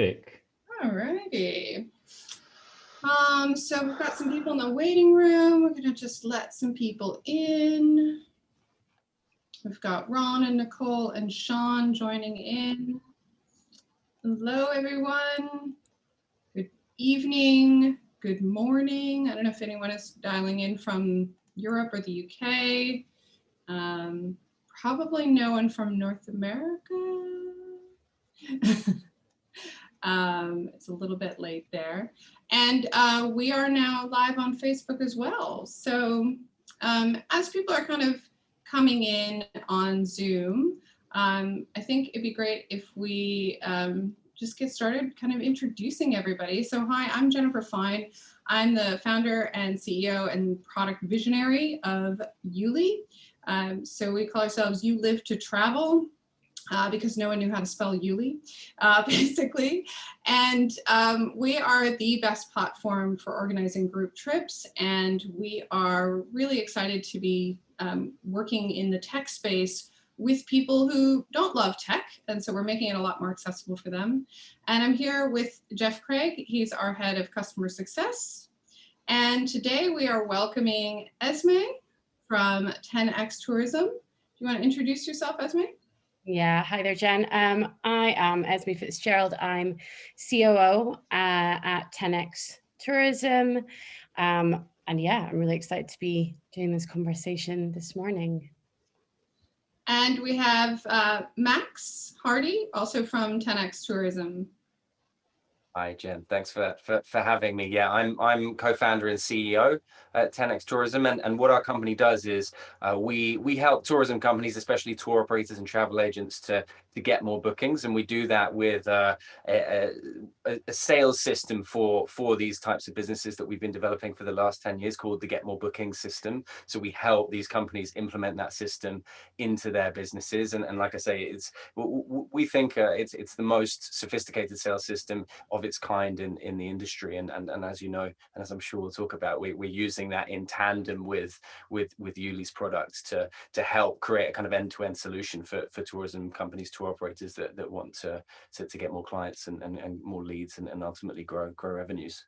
Terrific. All righty. Um, so we've got some people in the waiting room. We're gonna just let some people in. We've got Ron and Nicole and Sean joining in. Hello, everyone. Good evening, good morning. I don't know if anyone is dialing in from Europe or the UK. Um, probably no one from North America. um, it's a little bit late there. And uh, we are now live on Facebook as well. So um, as people are kind of coming in on Zoom, um, I think it'd be great if we um, just get started kind of introducing everybody. So hi, I'm Jennifer Fine. I'm the founder and CEO and product visionary of YouLi. Um, so we call ourselves You Live to Travel. Uh, because no one knew how to spell YouLi, uh, basically. And um, we are the best platform for organizing group trips. And we are really excited to be um, working in the tech space with people who don't love tech. And so we're making it a lot more accessible for them. And I'm here with Jeff Craig. He's our head of customer success. And today we are welcoming Esme from 10X Tourism. Do you want to introduce yourself, Esme? Yeah, hi there, Jen. Um, I am Esme Fitzgerald. I'm COO uh, at 10X Tourism. Um, and yeah, I'm really excited to be doing this conversation this morning. And we have uh, Max Hardy, also from 10X Tourism. Hi, Jen. Thanks for, for, for having me. Yeah, I'm I'm co-founder and CEO at 10x Tourism, and, and what our company does is uh, we we help tourism companies, especially tour operators and travel agents, to to get more bookings, and we do that with uh, a, a, a, sales system for for these types of businesses that we've been developing for the last 10 years called the Get More Bookings system. So we help these companies implement that system into their businesses, and, and like I say, it's we think uh, it's it's the most sophisticated sales system of its kind in in the industry, and and and as you know, and as I'm sure we'll talk about, we, we're using that in tandem with with with YouLi's products to to help create a kind of end-to-end -end solution for for tourism companies tour operators that, that want to, to, to get more clients and, and, and more leads and, and ultimately grow, grow revenues.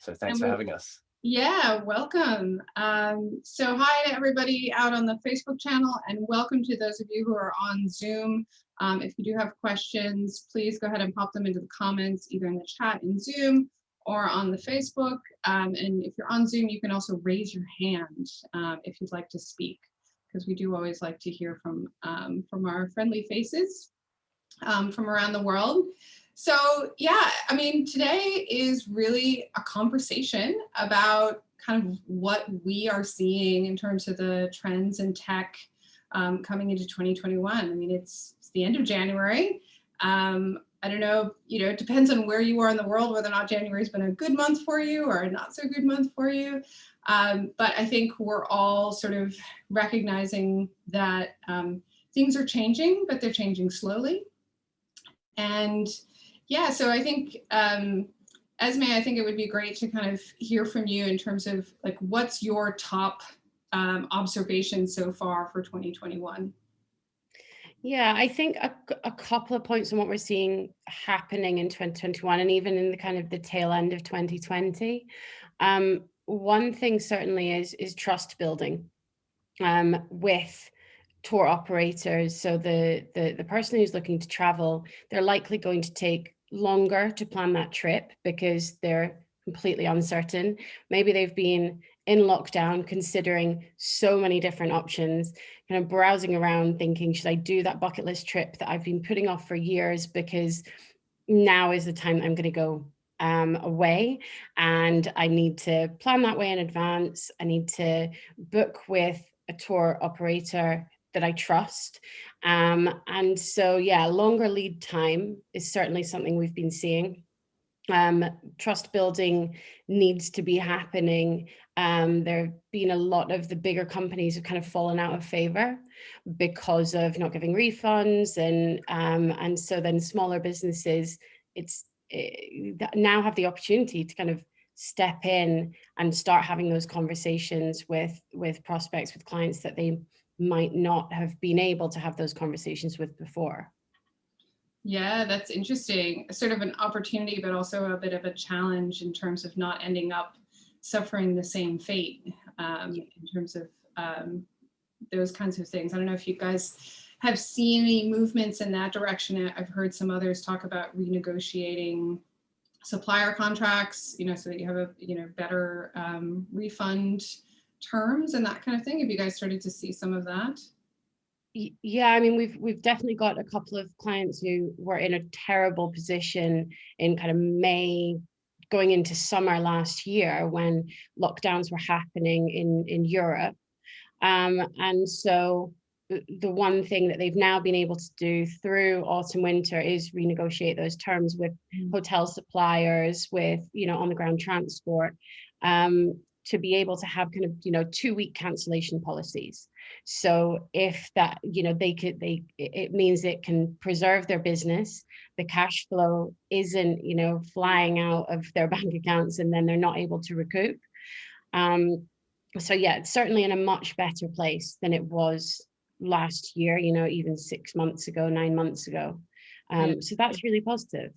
So thanks and for having us. Yeah, welcome. Um, so hi to everybody out on the Facebook channel and welcome to those of you who are on Zoom. Um, if you do have questions, please go ahead and pop them into the comments, either in the chat in Zoom or on the Facebook. Um, and if you're on Zoom, you can also raise your hand um, if you'd like to speak, because we do always like to hear from, um, from our friendly faces um, from around the world. So yeah, I mean, today is really a conversation about kind of what we are seeing in terms of the trends in tech um, coming into 2021. I mean, it's, it's the end of January. Um, I don't know, you know, it depends on where you are in the world, whether or not January's been a good month for you or a not so good month for you. Um, but I think we're all sort of recognizing that um, things are changing, but they're changing slowly. And yeah, so I think, um, Esme, I think it would be great to kind of hear from you in terms of like, what's your top um, observation so far for 2021? Yeah, I think a, a, couple of points on what we're seeing happening in 2021 and even in the kind of the tail end of 2020. Um, one thing certainly is, is trust building um, with tour operators, so the, the, the person who's looking to travel, they're likely going to take longer to plan that trip because they're completely uncertain. Maybe they've been in lockdown considering so many different options, kind of browsing around thinking, should I do that bucket list trip that I've been putting off for years because now is the time I'm going to go um, away and I need to plan that way in advance. I need to book with a tour operator that I trust. Um, and so, yeah, longer lead time is certainly something we've been seeing. Um, trust building needs to be happening. Um, there have been a lot of the bigger companies have kind of fallen out of favor because of not giving refunds and um, and so then smaller businesses it's it, eh, now have the opportunity to kind of step in and start having those conversations with with prospects with clients that they might not have been able to have those conversations with before. Yeah, that's interesting. Sort of an opportunity, but also a bit of a challenge in terms of not ending up suffering the same fate um, in terms of um, those kinds of things. I don't know if you guys have seen any movements in that direction. I've heard some others talk about renegotiating supplier contracts, you know, so that you have a, you know, better um, refund terms and that kind of thing. Have you guys started to see some of that? yeah i mean we've we've definitely got a couple of clients who were in a terrible position in kind of may going into summer last year when lockdowns were happening in in europe um, and so the one thing that they've now been able to do through autumn winter is renegotiate those terms with mm. hotel suppliers with you know on the ground transport um, to be able to have kind of you know two week cancellation policies so if that you know they could they it means it can preserve their business the cash flow isn't you know flying out of their bank accounts and then they're not able to recoup um so yeah it's certainly in a much better place than it was last year, you know, even six months ago, nine months ago. Um. So that's really positive.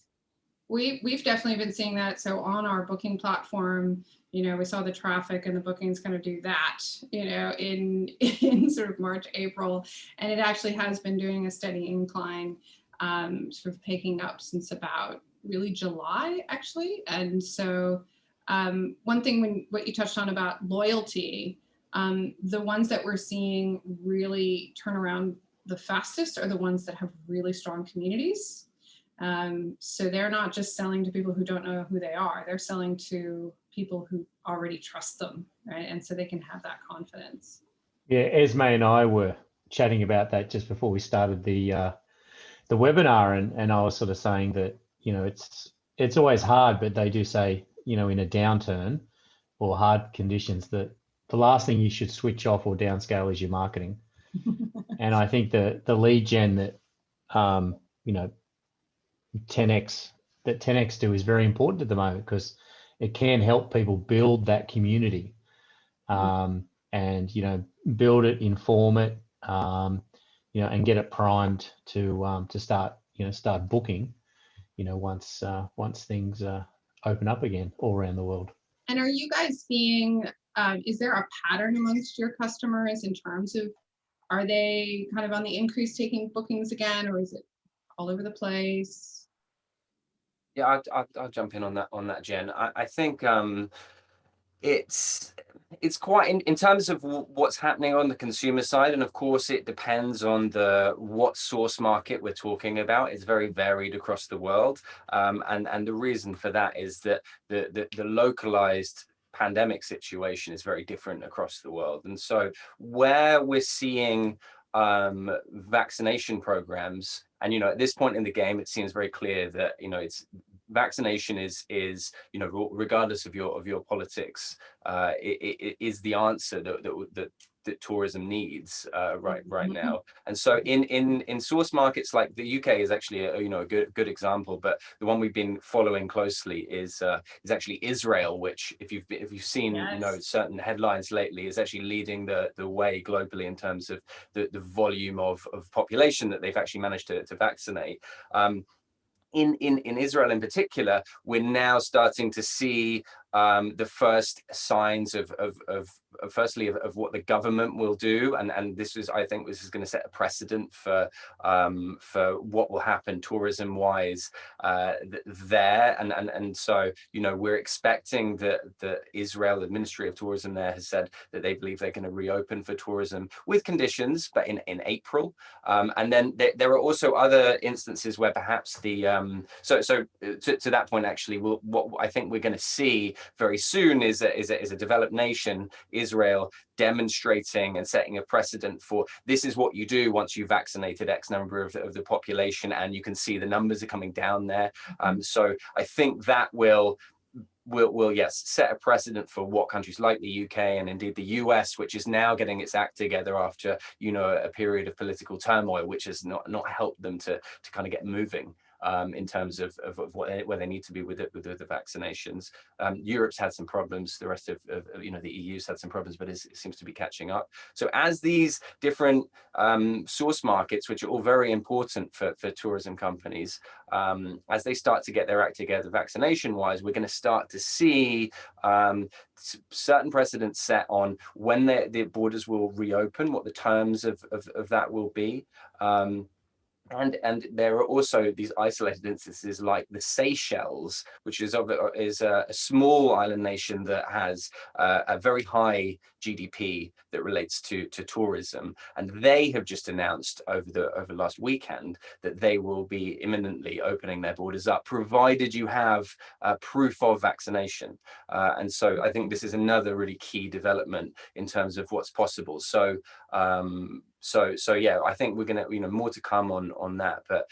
We, we've definitely been seeing that. So on our booking platform, you know, we saw the traffic and the bookings kind of do that, you know, in, in sort of March, April, and it actually has been doing a steady incline, um, sort of picking up since about really July, actually. And so um, one thing when what you touched on about loyalty, um, the ones that we're seeing really turn around the fastest are the ones that have really strong communities. Um, so they're not just selling to people who don't know who they are, they're selling to people who already trust them, right? And so they can have that confidence. Yeah, Esme and I were chatting about that just before we started the uh, the webinar, and and I was sort of saying that you know it's it's always hard, but they do say you know in a downturn or hard conditions that the last thing you should switch off or downscale is your marketing. and I think the the lead gen that um, you know 10x that 10x do is very important at the moment because it can help people build that community um, and you know build it, inform it, um, you know, and get it primed to um, to start you know start booking, you know, once uh, once things uh, open up again all around the world. And are you guys seeing um, is there a pattern amongst your customers in terms of are they kind of on the increase taking bookings again or is it all over the place yeah i'll, I'll, I'll jump in on that on that jen i, I think um it's it's quite in, in terms of what's happening on the consumer side and of course it depends on the what source market we're talking about it's very varied across the world um, and and the reason for that is that the the, the localized pandemic situation is very different across the world. And so where we're seeing um, vaccination programs, and, you know, at this point in the game, it seems very clear that, you know, it's vaccination is is you know regardless of your of your politics uh it, it is the answer that, that that that tourism needs uh, right right mm-hmm. now. And so in in in source markets like the UK is actually a, you know a good good example, but the one we've been following closely is uh, is actually Israel, which if you've if you've seen yes. you know certain headlines lately is actually leading the the way globally in terms of the the volume of of population that they've actually managed to to vaccinate. Um, in, in, in Israel in particular, we're now starting to see um, the first signs of, of, of, of firstly of, of, what the government will do. And and this is I think this is going to set a precedent for um, for what will happen tourism wise uh, there. And and and so you know we're expecting that the Israel the Ministry of Tourism there has said that they believe they're going to reopen for tourism with conditions but in in April. Um, and then there, there, are also other instances where perhaps the um, so so uh, to, to that point actually we'll, what I think we're going to see very soon is a, is a, is a developed nation, Israel, demonstrating and setting a precedent for this is what you do once you've vaccinated X number of, of the population and you can see the numbers are coming down there. Um, mm-hmm. so I think that will will, will yes set a precedent for what countries like the UK and indeed the US, which is now getting its act together after you know a period of political turmoil, which has not not helped them to to kind of get moving. Um, in terms of, of, of what where they need to be with it with, with the vaccinations. Um, Europe's had some problems. The rest of, of, you know the EU's had some problems, but it seems to be catching up. So as these different um, source markets, which are all very important for for tourism companies, um, as they start to get their act together vaccination wise, we're going to start to see um, certain precedents set on when the borders will reopen, what the terms of, of, of that will be. Um, and and there are also these isolated instances like the Seychelles, which is of is a, a small island nation that has uh, a very high GDP that relates to to tourism, and they have just announced over the over last weekend that they will be imminently opening their borders up, provided you have uh, proof of vaccination. Uh, and so I think this is another really key development in terms of what's possible. So um, so so yeah i think we're gonna you know more to come on on that but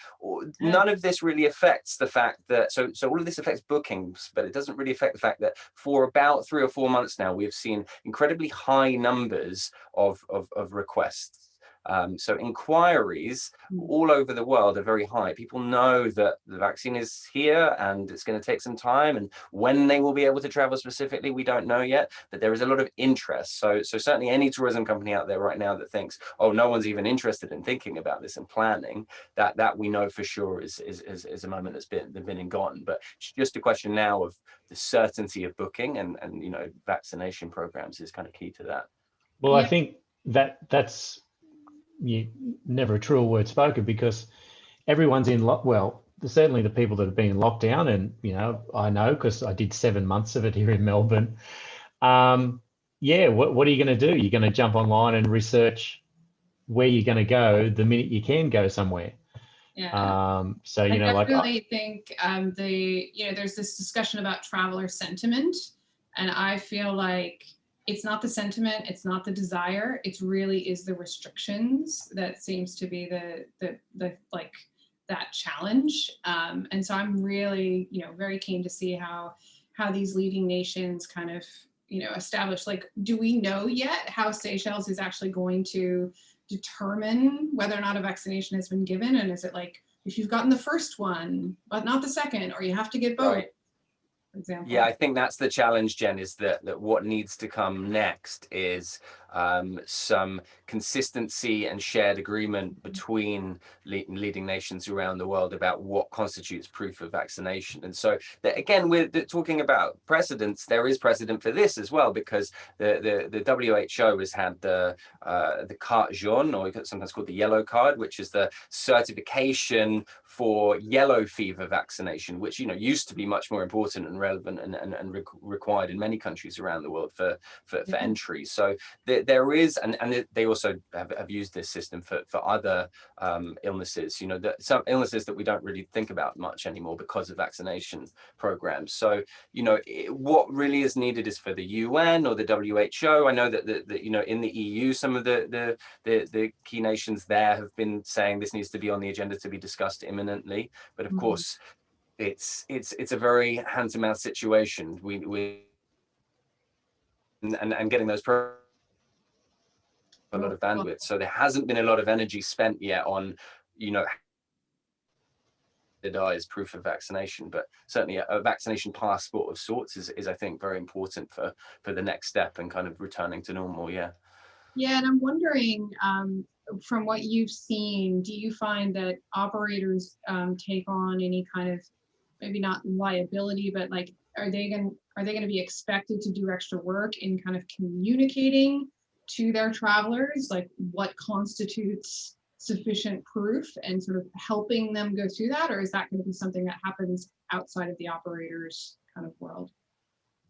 none of this really affects the fact that so so all of this affects bookings but it doesn't really affect the fact that for about three or four months now we've seen incredibly high numbers of of, of requests um, so inquiries hmm. all over the world are very high. People know that the vaccine is here and it's going to take some time and when they will be able to travel specifically, we don't know yet, but there is a lot of interest. So, so certainly any tourism company out there right now that thinks, oh, no one's even interested in thinking about this and planning, that that we know for sure is, is, is, is a moment that's been, been and gone. But it's just a question now of the certainty of booking and, and you know, vaccination programs is kind of key to that. Well, yeah. I think that that's you never a truer word spoken because everyone's in lock. Well, certainly the people that have been in lockdown, and you know, I know because I did seven months of it here in Melbourne. Um, yeah, what what are you going to do? You're going to jump online and research where you're going to go the minute you can go somewhere. Yeah. Um, so you I know, like I really think um, the you know there's this discussion about traveler sentiment, and I feel like it's not the sentiment, it's not the desire, it really is the restrictions that seems to be the, the, the like that challenge. Um, and so I'm really, you know, very keen to see how, how these leading nations kind of, you know, establish like, do we know yet how Seychelles is actually going to determine whether or not a vaccination has been given? And is it like, if you've gotten the first one, but not the second, or you have to get both, right example. Yeah, I think that's the challenge, Jen, is that, that what needs to come next is um, some consistency and shared agreement between le leading nations around the world about what constitutes proof of vaccination. And so that, again, we're talking about precedents. There is precedent for this as well, because the, the, the WHO has had the, uh, the carte jaune, or sometimes called the yellow card, which is the certification for yellow fever vaccination, which you know used to be much more important and relevant and, and, and re required in many countries around the world for for, for mm -hmm. entry. So there, there is, and, and they also have, have used this system for, for other um, illnesses, you know, that some illnesses that we don't really think about much anymore because of vaccination programs. So, you know, it, what really is needed is for the UN or the WHO. I know that, the, the you know, in the EU, some of the, the, the, the key nations there have been saying this needs to be on the agenda to be discussed imminently. But of mm -hmm. course, it's it's it's a very hand to mouth situation. We we and and getting those a lot of bandwidth. So there hasn't been a lot of energy spent yet on, you know, the is proof of vaccination, but certainly a, a, vaccination passport of sorts is, is, I think, very important for for the next step and kind of returning to normal. Yeah. Yeah, and I'm wondering, um, from what you've seen, do you find that operators um, take on any kind of maybe not liability, but like are they going are they going to be expected to do extra work in kind of communicating to their travelers like what constitutes sufficient proof and sort of helping them go through that? Or is that going to be something that happens outside of the operators kind of world?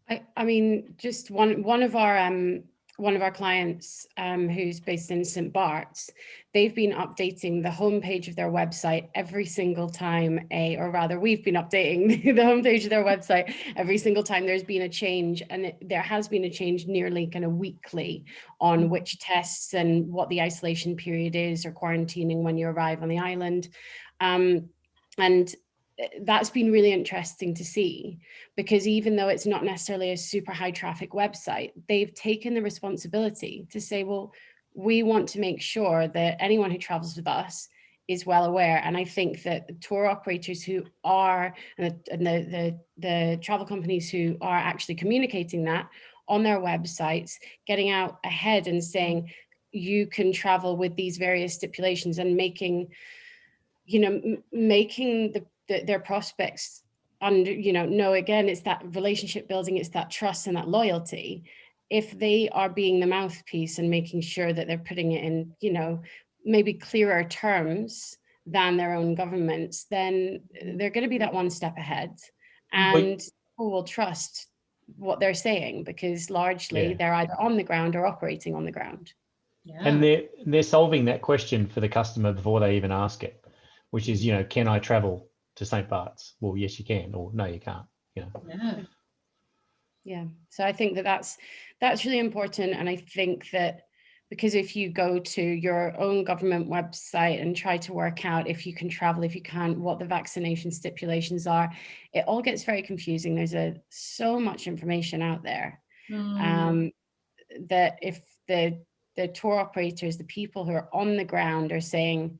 I, I mean, just one one of our um, one of our clients um, who's based in St. Bart's, they've been updating the homepage of their website every single time, a, or rather we've been updating the homepage of their website every single time there's been a change and it, there has been a change nearly kind of weekly on mm-hmm. which tests and what the isolation period is or quarantining when you arrive on the island. Um, and that's been really interesting to see because even though it's not necessarily a super high traffic website, they've taken the responsibility to say, well, we want to make sure that anyone who travels with us is well aware. And I think that the tour operators who are, and the, and the, the, the travel companies who are actually communicating that on their websites, getting out ahead and saying, you can travel with these various stipulations and making, you know, making the, the, their prospects and you know, know again, it's that relationship building, it's that trust and that loyalty. If they are being the mouthpiece and making sure that they're putting it in, you know, maybe clearer terms than their own governments, then they're going to be that one step ahead and but, people will trust what they're saying because largely yeah. they're either on the ground or operating on the ground. Yeah. And they're, they're solving that question for the customer before they even ask it, which is, you know, can I travel to St. Bart's? Well, yes, you can, or no, you can't, you know. Yeah. Yeah. So I think that that's, that's really important. And I think that because if you go to your own government website and try to work out if you can travel, if you can't, what the vaccination stipulations are, it all gets very confusing. There's a so much information out there mm. um, that if the the tour operators, the people who are on the ground are saying,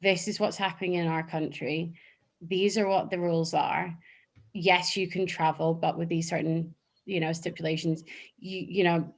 this is what's happening in our country. These are what the rules are. Yes, you can travel, but with these certain, you know, stipulations, you, you know,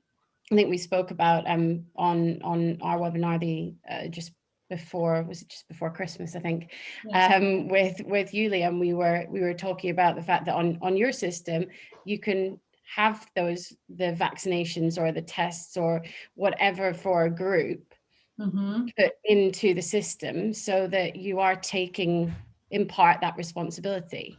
I think we spoke about um, on on our webinar the uh, just before was it just before Christmas I think yes. um, with with Yulia and we were we were talking about the fact that on on your system you can have those the vaccinations or the tests or whatever for a group mm -hmm. put into the system so that you are taking in part that responsibility.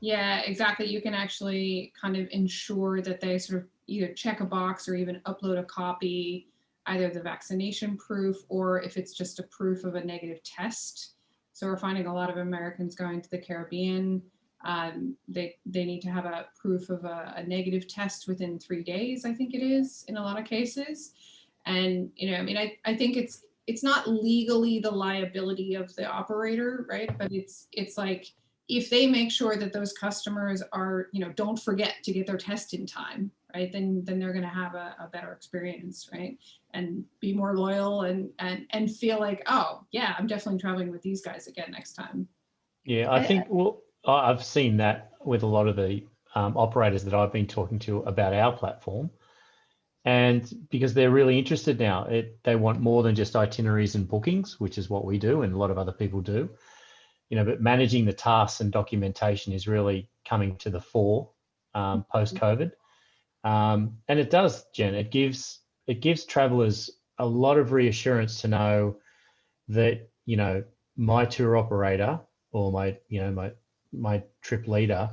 Yeah, exactly. You can actually kind of ensure that they sort of either check a box or even upload a copy, either the vaccination proof or if it's just a proof of a negative test. So we're finding a lot of Americans going to the Caribbean. Um, they, they need to have a proof of a, a negative test within three days, I think it is in a lot of cases. And, you know, I mean, I, I think it's, it's not legally the liability of the operator, right? But it's, it's like, if they make sure that those customers are, you know, don't forget to get their test in time, right, then then they're going to have a, a, better experience, right, and be more loyal and and and feel like, oh yeah, I'm definitely traveling with these guys again next time. Yeah, I think well, I've seen that with a lot of the um, operators that I've been talking to about our platform, and because they're really interested now, it they want more than just itineraries and bookings, which is what we do and a lot of other people do you know, but managing the tasks and documentation is really coming to the fore um, mm-hmm. post COVID. Um, and it does, Jen, it gives, it gives travelers a lot of reassurance to know that, you know, my tour operator or my, you know, my, my trip leader,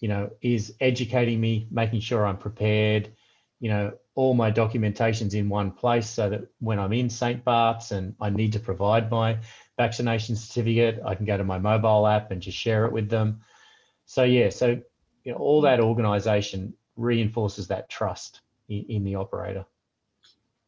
you know, is educating me, making sure I'm prepared, you know, all my documentation's in one place so that when I'm in St. Bart's and I need to provide my vaccination certificate. I can go to my mobile app and just share it with them. So yeah, so you know, all that organization reinforces that trust in, in the operator.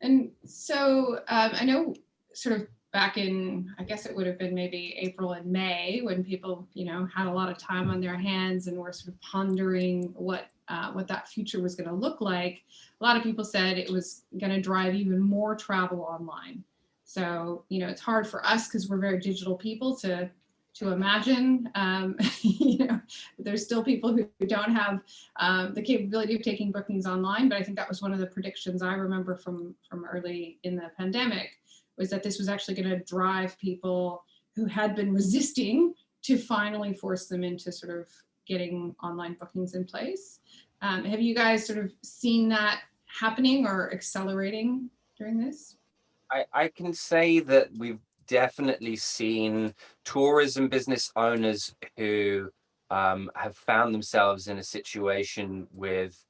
And so um, I know sort of back in, I guess it would have been maybe April and May when people, you know, had a lot of time on their hands and were sort of pondering what uh, what that future was going to look like. A lot of people said it was going to drive even more travel online. So, you know, it's hard for us because we're very digital people to to imagine. Um, you know, there's still people who, who don't have um, the capability of taking bookings online, but I think that was one of the predictions I remember from from early in the pandemic was that this was actually going to drive people who had been resisting to finally force them into sort of getting online bookings in place. Um, have you guys sort of seen that happening or accelerating during this? I, I can say that we've definitely seen tourism business owners who um, have found themselves in a situation with,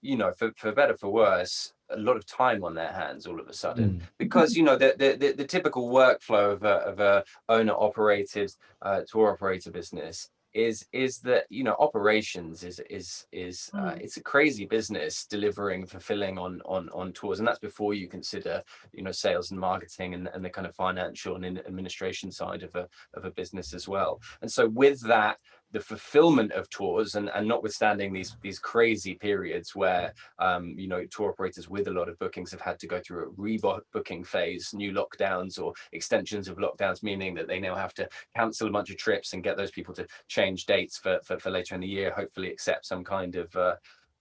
you know, for, for better for worse, a lot of time on their hands all of a sudden mm. because you know the, the, the the typical workflow of a, of a owner operated uh, tour operator business is is that you know operations is is is uh, mm. it's a crazy business delivering fulfilling on on on tours and that's before you consider you know sales and marketing and, and the kind of financial and administration side of a of a business as well and so with that the fulfillment of tours and, and notwithstanding these these crazy periods where um, you know tour operators with a lot of bookings have had to go through a rebooking phase, new lockdowns or extensions of lockdowns, meaning that they now have to cancel a bunch of trips and get those people to change dates for for, for later in the year, hopefully accept some kind of uh,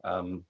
um,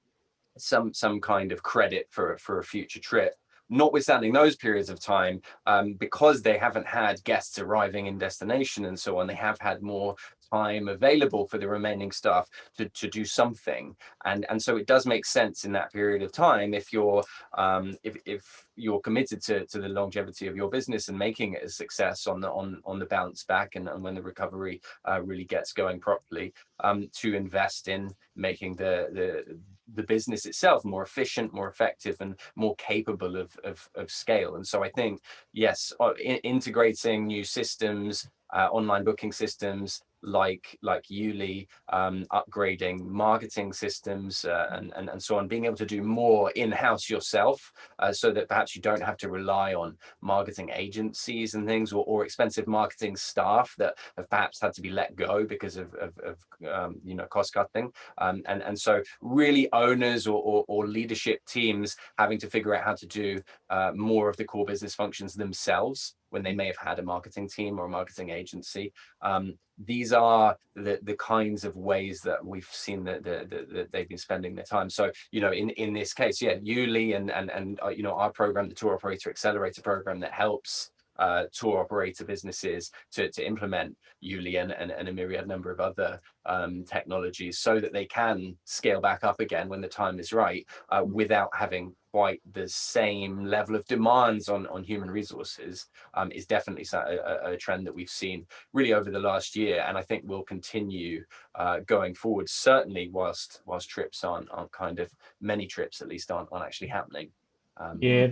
some some kind of credit for for a future trip. Notwithstanding those periods of time, um, because they haven't had guests arriving in destination and so on, they have had more time available for the remaining staff to, to do something. And, and so it does make sense in that period of time if you're um, if, if you're committed to, to the longevity of your business and making it a success on the on, on the bounce back and, and when the recovery uh, really gets going properly, um, to invest in making the, the the business itself more efficient, more effective, and more capable of, of, of scale. And so I think, yes, uh, in, integrating new systems, uh, online booking systems, like like YouLi, um, upgrading marketing systems uh, and, and and so on, being able to do more in-house yourself, uh, so that perhaps you don't have to rely on marketing agencies and things or, or expensive marketing staff that have perhaps had to be let go because of, of, of um, you know cost cutting, um, and and so really owners or, or, or, leadership teams having to figure out how to do uh, more of the core business functions themselves when they may have had a marketing team or a marketing agency. Um, these are the, the kinds of ways that we've seen that, the, the, that they've been spending their time. So, you know, in, in this case, yeah, YouLi and, and, and uh, you know, our program, the Tour Operator Accelerator program that helps uh, tour operator businesses to, to implement YouLi and, and, and, a myriad number of other um, technologies so that they can scale back up again when the time is right uh, without having quite the same level of demands on, on human resources um, is definitely a, a, trend that we've seen really over the last year and I think will continue uh, going forward certainly whilst whilst trips aren't, aren't kind of many trips at least aren't, aren't actually happening. Um, yeah,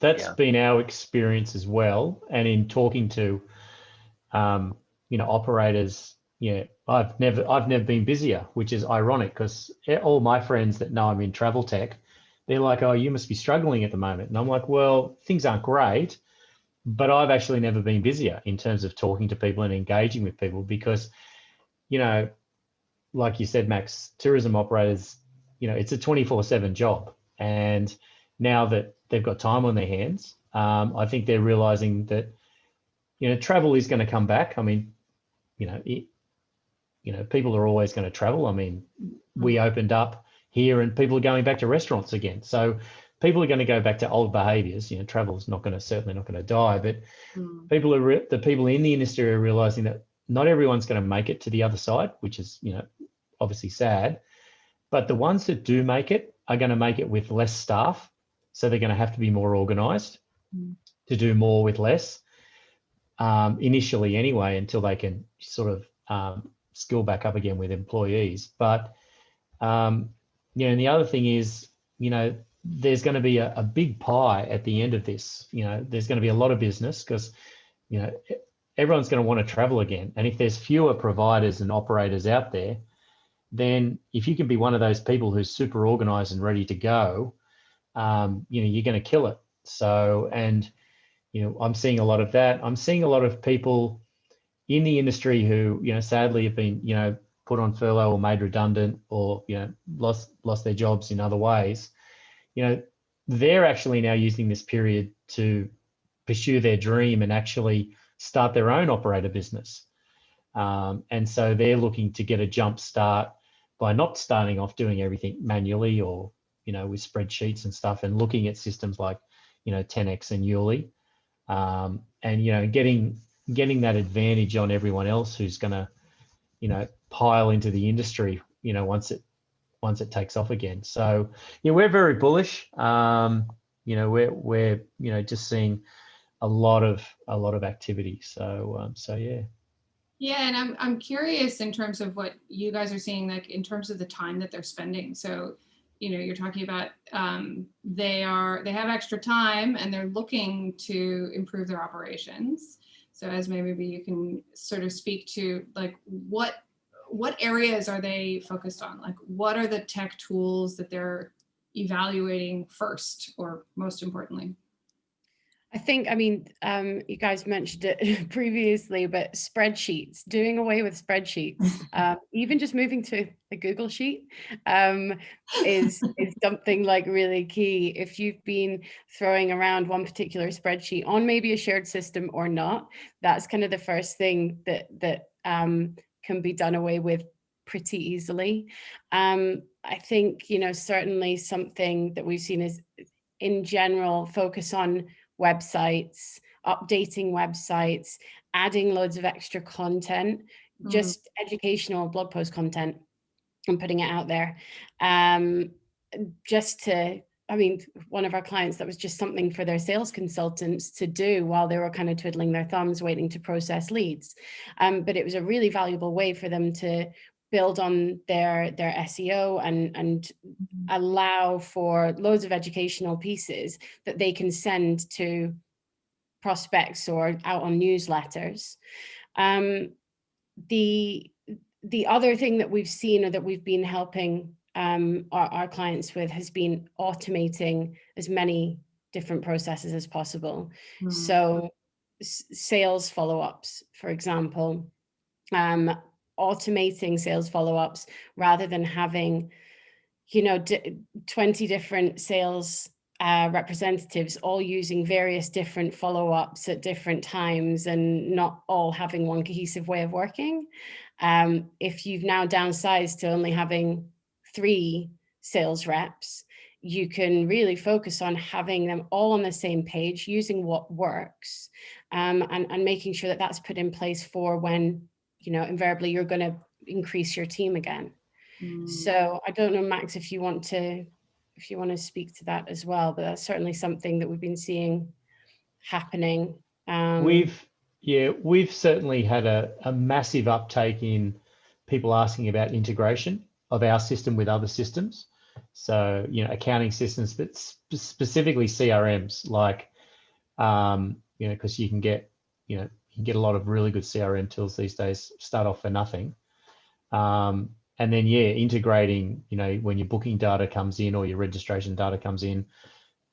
that's yeah. been our experience as well. And in talking to, um, you know, operators, yeah, I've never, I've never been busier, which is ironic because all my friends that know I'm in travel tech, they're like, oh, you must be struggling at the moment. And I'm like, well, things aren't great, but I've actually never been busier in terms of talking to people and engaging with people because, you know, like you said, Max, tourism operators, you know, it's a 24 seven job. And now that they've got time on their hands. Um, I think they're realizing that, you know, travel is going to come back. I mean, you know, it, you know, people are always going to travel. I mean, we mm. opened up here and people are going back to restaurants again. So people are going to go back to old behaviors. You know, travel is not going to, certainly not going to die, but mm. people are, the people in the industry are realizing that not everyone's going to make it to the other side, which is, you know, obviously sad. But the ones that do make it are going to make it with less staff so they're going to have to be more organized mm. to do more with less um, initially anyway, until they can sort of um, skill back up again with employees. But, um, you know, and the other thing is, you know, there's going to be a, a big pie at the end of this. You know, there's going to be a lot of business because, you know, everyone's going to want to travel again. And if there's fewer providers and operators out there, then if you can be one of those people who's super organized and ready to go, um, you know, you're going to kill it. So, and, you know, I'm seeing a lot of that. I'm seeing a lot of people in the industry who, you know, sadly have been, you know, put on furlough or made redundant or, you know, lost, lost their jobs in other ways. You know, they're actually now using this period to pursue their dream and actually start their own operator business. Um, and so they're looking to get a jump start by not starting off doing everything manually or you know, with spreadsheets and stuff and looking at systems like, you know, 10x and YouLi, um, and, you know, getting, getting that advantage on everyone else who's going to, you know, pile into the industry, you know, once it, once it takes off again. So, yeah, we're very bullish. Um, you know, we're, we're, you know, just seeing a lot of, a lot of activity. So, um, so yeah. Yeah, and I'm I'm curious in terms of what you guys are seeing, like in terms of the time that they're spending. So you know, you're talking about um, they are they have extra time and they're looking to improve their operations. So as maybe you can sort of speak to like what what areas are they focused on? Like what are the tech tools that they're evaluating first or most importantly? I think, I mean, um, you guys mentioned it previously, but spreadsheets, doing away with spreadsheets, uh, even just moving to a Google Sheet um, is, is something like really key. If you've been throwing around one particular spreadsheet on maybe a shared system or not, that's kind of the first thing that, that um, can be done away with pretty easily. Um, I think, you know, certainly something that we've seen is in general focus on websites, updating websites, adding loads of extra content, mm. just educational blog post content and putting it out there. Um, just to, I mean, one of our clients, that was just something for their sales consultants to do while they were kind of twiddling their thumbs waiting to process leads. Um, but it was a really valuable way for them to build on their their SEO and and mm-hmm. allow for loads of educational pieces that they can send to prospects or out on newsletters. Um, the the other thing that we've seen or that we've been helping um, our, our clients with has been automating as many different processes as possible. Mm. So sales follow-ups, for example, um, automating sales follow-ups rather than having, you know, 20 different sales uh, representatives all using various different follow-ups at different times and not all having one cohesive way of working. Um, if you've now downsized to only having three sales reps, you can really focus on having them all on the same page, using what works um, and, and making sure that that's put in place for when you know, invariably you're going to increase your team again. Mm. So I don't know, Max, if you want to, if you want to speak to that as well, but that's certainly something that we've been seeing happening. Um, we've, yeah, we've certainly had a, a massive uptake in people asking about integration of our system with other systems. So, you know, accounting systems, but sp specifically CRMs, like, um, you know, because you can get, you know, can get a lot of really good CRM tools these days, start off for nothing. Um, and then, yeah, integrating, you know, when your booking data comes in or your registration data comes in,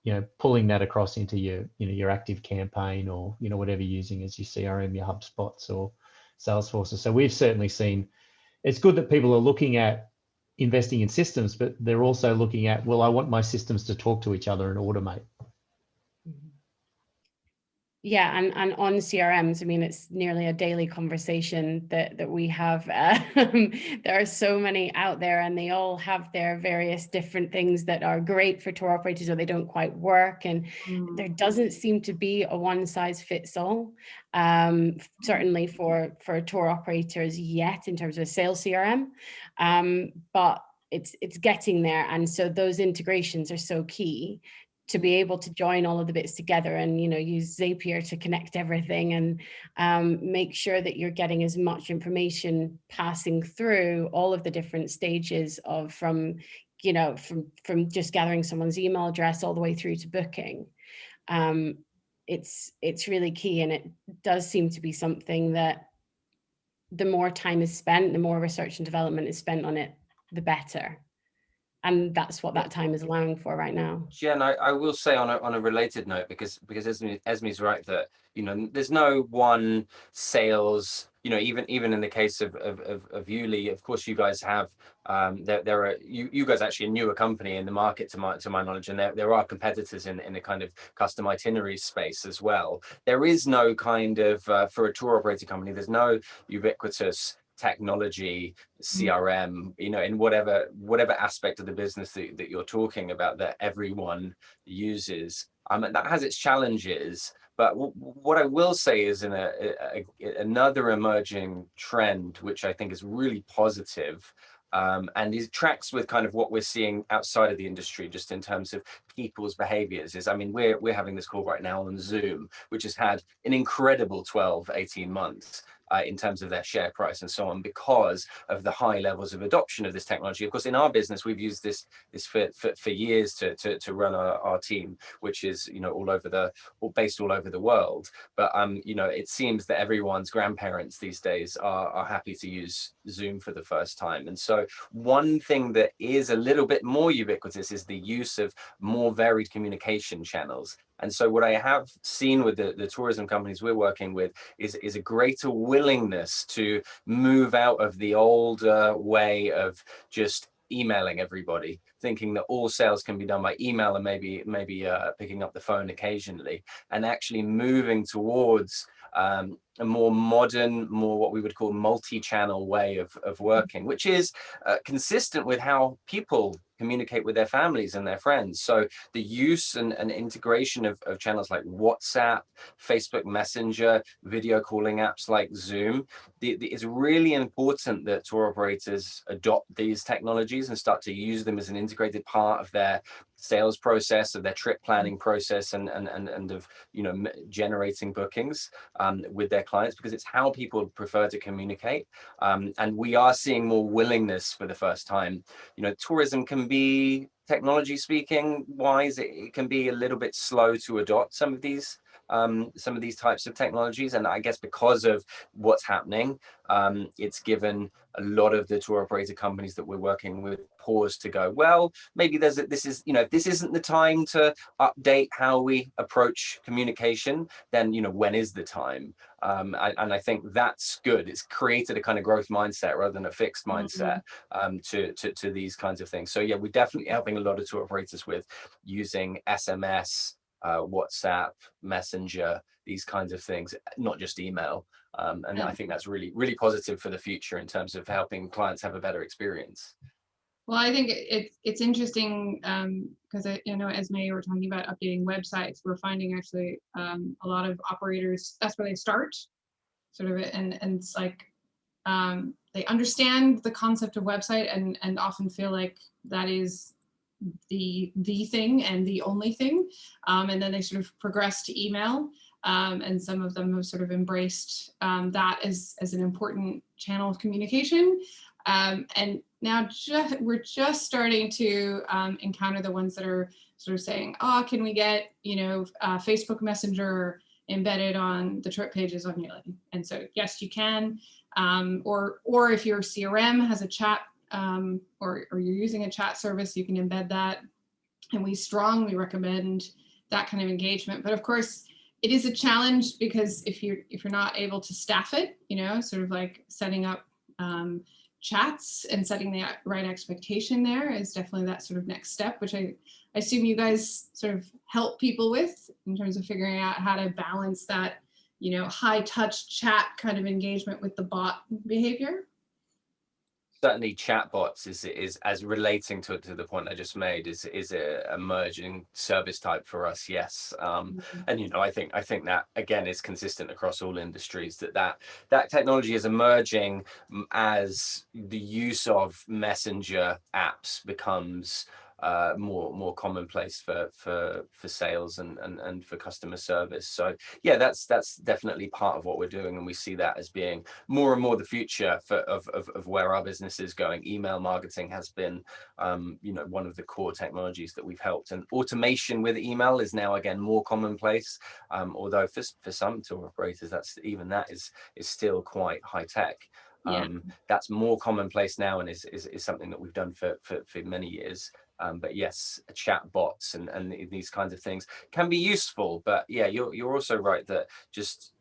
you know, pulling that across into your, you know, your ActiveCampaign or, you know, whatever you're using as your CRM, your HubSpots or Salesforces. So we've certainly seen, it's good that people are looking at investing in systems, but they're also looking at, well, I want my systems to talk to each other and automate. Yeah, and, and on CRMs, I mean, it's nearly a daily conversation that, that we have. Um, there are so many out there and they all have their various different things that are great for tour operators or they don't quite work. And mm. there doesn't seem to be a one size fits all, um, certainly for, for tour operators yet in terms of a sales CRM. Um, but it's it's getting there and so those integrations are so key to be able to join all of the bits together and you know use Zapier to connect everything and um, make sure that you're getting as much information passing through all of the different stages of from you know from from just gathering someone's email address all the way through to booking. Um, it's it's really key and it does seem to be something that the more time is spent the more research and development is spent on it the better and that's what that time is allowing for right now. Jen, I, I will say on a, on a related note, because because Esme, Esme's right that, you know, there's no one sales, you know, even even in the case of, of, of, of YouLi, of course, you guys have, um, there, there are, you, you guys actually a newer company in the market to my, to my knowledge, and there, there are competitors in, in the kind of custom itinerary space as well. There is no kind of, uh, for a tour operator company, there's no ubiquitous technology, CRM, mm. you know, in whatever whatever aspect of the business that, that you're talking about that everyone uses. Um, and that has its challenges. But what I will say is in a, a, a, another emerging trend, which I think is really positive, um, and these tracks with kind of what we're seeing outside of the industry, just in terms of people's behaviors is, I mean, we're, we're having this call right now on Zoom, which has had an incredible 12, 18 months uh, in terms of their share price and so on because of the high levels of adoption of this technology. Of course, in our business, we've used this this for, for, for years to, to, to run our, our team, which is, you know, all over the, all based all over the world. But, um, you know, it seems that everyone's grandparents these days are, are happy to use Zoom for the first time. And so one thing that is a little bit more ubiquitous is the use of more varied communication channels And so what I have seen with the, the tourism companies we're working with is, is a greater willingness to move out of the old way of just emailing everybody, thinking that all sales can be done by email and maybe maybe uh, picking up the phone occasionally, and actually moving towards um, a more modern, more what we would call multi-channel way of, of working, which is uh, consistent with how people communicate with their families and their friends. So the use and, and integration of, of channels like WhatsApp, Facebook Messenger, video calling apps like Zoom, the, the, it's really important that tour operators adopt these technologies and start to use them as an integrated part of their sales process of their trip planning process and and and, and of you know generating bookings um, with their clients because it's how people prefer to communicate. Um, and we are seeing more willingness for the first time. You know tourism can be technology speaking wise it, it can be a little bit slow to adopt some of these um, some of these types of technologies. And I guess because of what's happening, um, it's given a lot of the tour operator companies that we're working with pause to go, well, maybe there's a, this is, you know, if this isn't the time to update how we approach communication, then, you know, when is the time? Um, I, and I think that's good. It's created a kind of growth mindset rather than a fixed mm-hmm. mindset um, to, to, to these kinds of things. So yeah, we're definitely helping a lot of tour operators with using SMS, uh, WhatsApp, Messenger, these kinds of things, not just email. Um, and yeah. I think that's really, really positive for the future in terms of helping clients have a better experience. Well, I think it's it's interesting because um, you know, as May were talking about updating websites, we're finding actually um, a lot of operators that's where they start, sort of, and and it's like um, they understand the concept of website and and often feel like that is the the thing and the only thing. Um, and then they sort of progress to email um, and some of them have sort of embraced um, that as, as an important channel of communication. Um, and now just, we're just starting to um, encounter the ones that are sort of saying oh can we get you know uh, Facebook Messenger embedded on the trip pages on YouLi and so yes you can. Um, or or if your CRM has a chat um, or, or you're using a chat service, you can embed that. And we strongly recommend that kind of engagement. But of course, it is a challenge because if you're if you're not able to staff it, you know, sort of like setting up um, chats and setting the right expectation there is definitely that sort of next step, which I, I assume you guys sort of help people with in terms of figuring out how to balance that, you know, high touch chat kind of engagement with the bot behavior certainly chatbots is is as relating to to the point I just made is is a emerging service type for us. Yes, um, mm -hmm. and you know I think I think that again is consistent across all industries that that that technology is emerging as the use of messenger apps becomes uh, more more commonplace for for for sales and, and and for customer service. So yeah, that's that's definitely part of what we're doing, and we see that as being more and more the future for of of, of where our business is going. Email marketing has been um, you know one of the core technologies that we've helped, and automation with email is now again more commonplace. Um, although for for some tour operators, that's even that is is still quite high tech. Yeah. Um, that's more commonplace now and is, is, is something that we've done for, for, for many years. Um, but yes, chat bots and, and these kinds of things can be useful. But yeah, you're, you're also right that just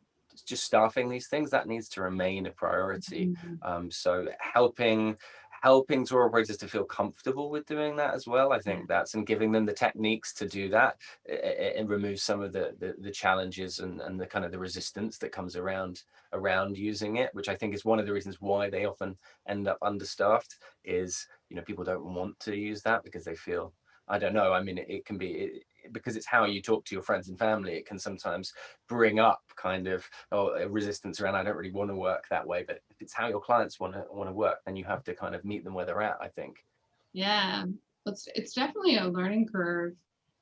just staffing these things that needs to remain a priority. Mm -hmm. um, so helping helping tour operators to feel comfortable with doing that as well. I think that's and giving them the techniques to do that and remove some of the, the, the challenges and, and the kind of the resistance that comes around around using it, which I think is one of the reasons why they often end up understaffed is, you know, people don't want to use that because they feel I don't know. I mean, it, it can be it, because it's how you talk to your friends and family. It can sometimes bring up kind of oh, resistance around. I don't really want to work that way. But if it's how your clients want to want to work, then you have to kind of meet them where they're at. I think. Yeah, it's it's definitely a learning curve.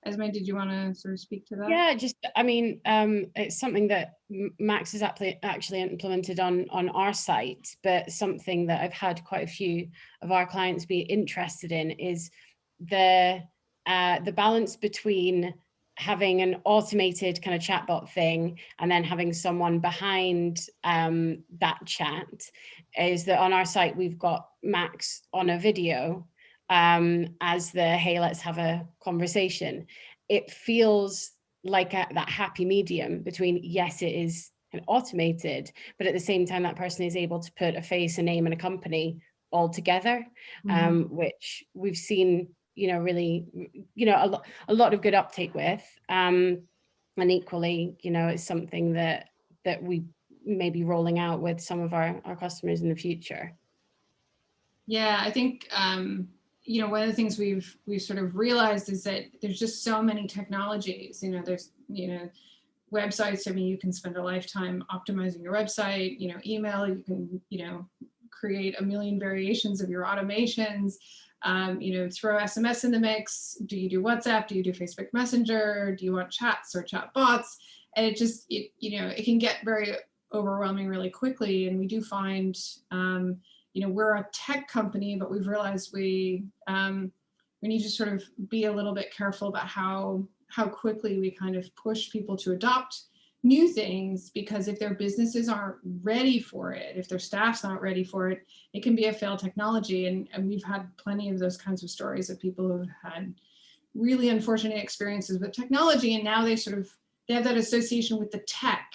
Esme, did you want to sort of speak to that? Yeah, just I mean, um, it's something that Max has actually implemented on on our site, but something that I've had quite a few of our clients be interested in is the uh, the balance between having an automated kind of chatbot thing and then having someone behind um, that chat is that on our site we've got Max on a video um, as the hey let's have a conversation. It feels like a, that happy medium between yes, it is automated, but at the same time, that person is able to put a face, a name, and a company all together, Mhm. um, which we've seen, you know, really, you know, a, lo- a lot of good uptake with. Um, and equally, you know, it's something that that we may be rolling out with some of our, our customers in the future. Yeah, I think um, you know one of the things we've we've sort of realized is that there's just so many technologies. You know, there's you know websites. I mean, you can spend a lifetime optimizing your website. You know, email. You can you know create a million variations of your automations. Um, you know, throw SMS in the mix. Do you do WhatsApp? Do you do Facebook Messenger? Do you want chats or chat bots? And it just it you know it can get very overwhelming really quickly. And we do find um, you know, we're a tech company, but we've realized we um, we need to sort of be a little bit careful about how how quickly we kind of push people to adopt new things because if their businesses aren't ready for it, if their staff's not ready for it, it can be a failed technology. And, and we've had plenty of those kinds of stories of people who've had really unfortunate experiences with technology and now they sort of they have that association with the tech,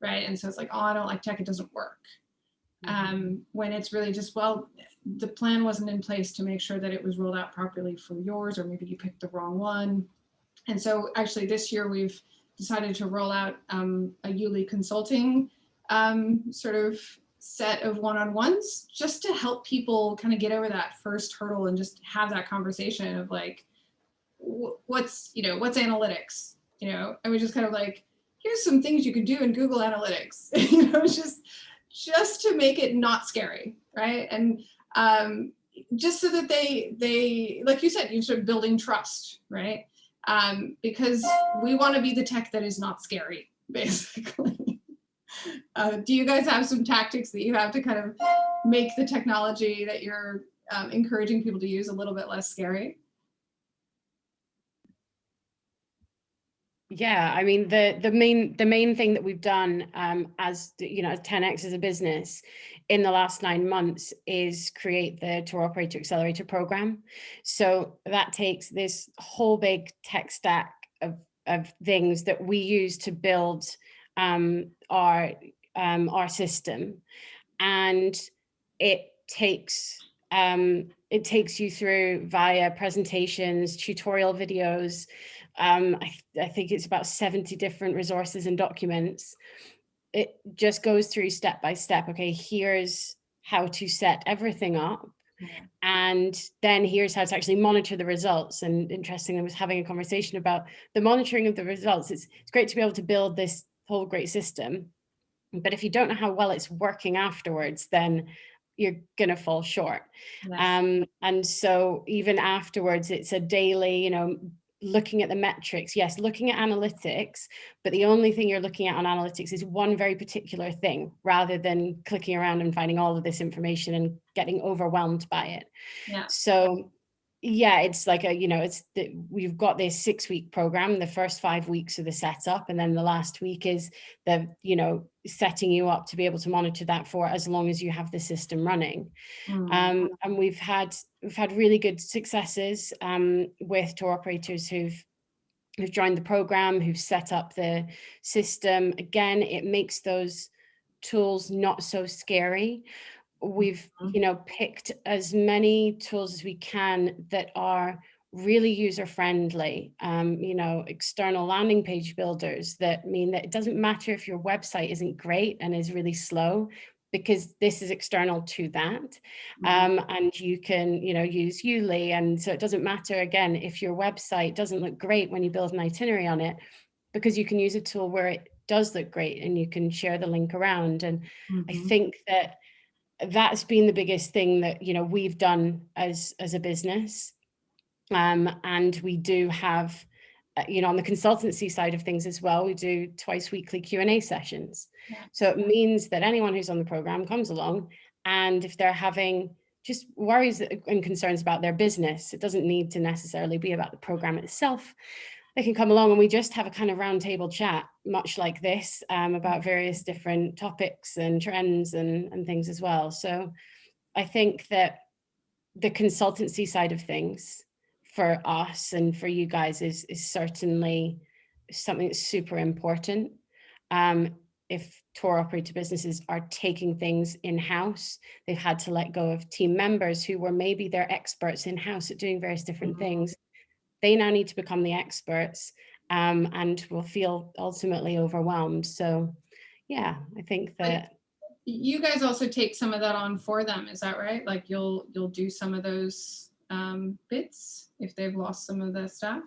right? And so it's like, oh, I don't like tech, it doesn't work um, when it's really just, well, the plan wasn't in place to make sure that it was rolled out properly for yours, or maybe you picked the wrong one. And so actually this year we've decided to roll out um, a YouLi consulting um, sort of set of one-on-ones just to help people kind of get over that first hurdle and just have that conversation of like, what's, you know, what's analytics? You know, and we just kind of like, here's some things you can do in Google Analytics. you know, just, just to make it not scary, right? And um, just so that they, they, like you said, you're sort of building trust, right? Um, because we want to be the tech that is not scary, basically. uh, do you guys have some tactics that you have to kind of make the technology that you're um, encouraging people to use a little bit less scary? Yeah, I mean the the main the main thing that we've done um, as you know as 10x as a business in the last nine months is create the tour operator accelerator program. So that takes this whole big tech stack of of things that we use to build um, our um, our system, and it takes um, it takes you through via presentations, tutorial videos, um, I, th- I think it's about 70 different resources and documents. It just goes through step by step. Okay, here's how to set everything up. Mhm. And then here's how to actually monitor the results. And interestingly, I was having a conversation about the monitoring of the results. It's, it's great to be able to build this whole great system. But if you don't know how well it's working afterwards, then you're going to fall short. Yes. Um, and so even afterwards, it's a daily, you know, looking at the metrics, yes, looking at analytics, but the only thing you're looking at on analytics is one very particular thing rather than clicking around and finding all of this information and getting overwhelmed by it. Yeah. So yeah, it's like a, you know, it's the, we've got this six week program. The first five weeks are the setup, and then the last week is the, you know, setting you up to be able to monitor that for as long as you have the system running. Mm. Um, and we've had we've had really good successes um, with tour operators who've who've joined the program, who've set up the system. Again, it makes those tools not so scary. We've Mhm. you know picked as many tools as we can that are really user friendly um, you know external landing page builders that mean that it doesn't matter if your website isn't great and is really slow because this is external to that Mhm. um, and you can you know use YouLi and so it doesn't matter again if your website doesn't look great when you build an itinerary on it because you can use a tool where it does look great and you can share the link around and I Mhm. think that that's been the biggest thing that you know we've done as as a business. Um, and we do have uh, you know on the consultancy side of things as well we do twice weekly Q and A sessions. Yeah. so it means that anyone who's on the program comes along and if they're having just worries and concerns about their business it doesn't need to necessarily be about the program itself they can come along and we just have a kind of roundtable chat, much like this, um, about various different topics and trends and, and things as well. So I think that the consultancy side of things for us and for you guys is, is certainly something that's super important. Um, if tour operator businesses are taking things in-house, they've had to let go of team members who were maybe their experts in-house at doing various different Mhm. things. They now need to become the experts um, and will feel ultimately overwhelmed. So yeah, I think that You guys also take some of that on for them, is that right? Like you'll, you'll do some of those um, bits if they've lost some of their staff?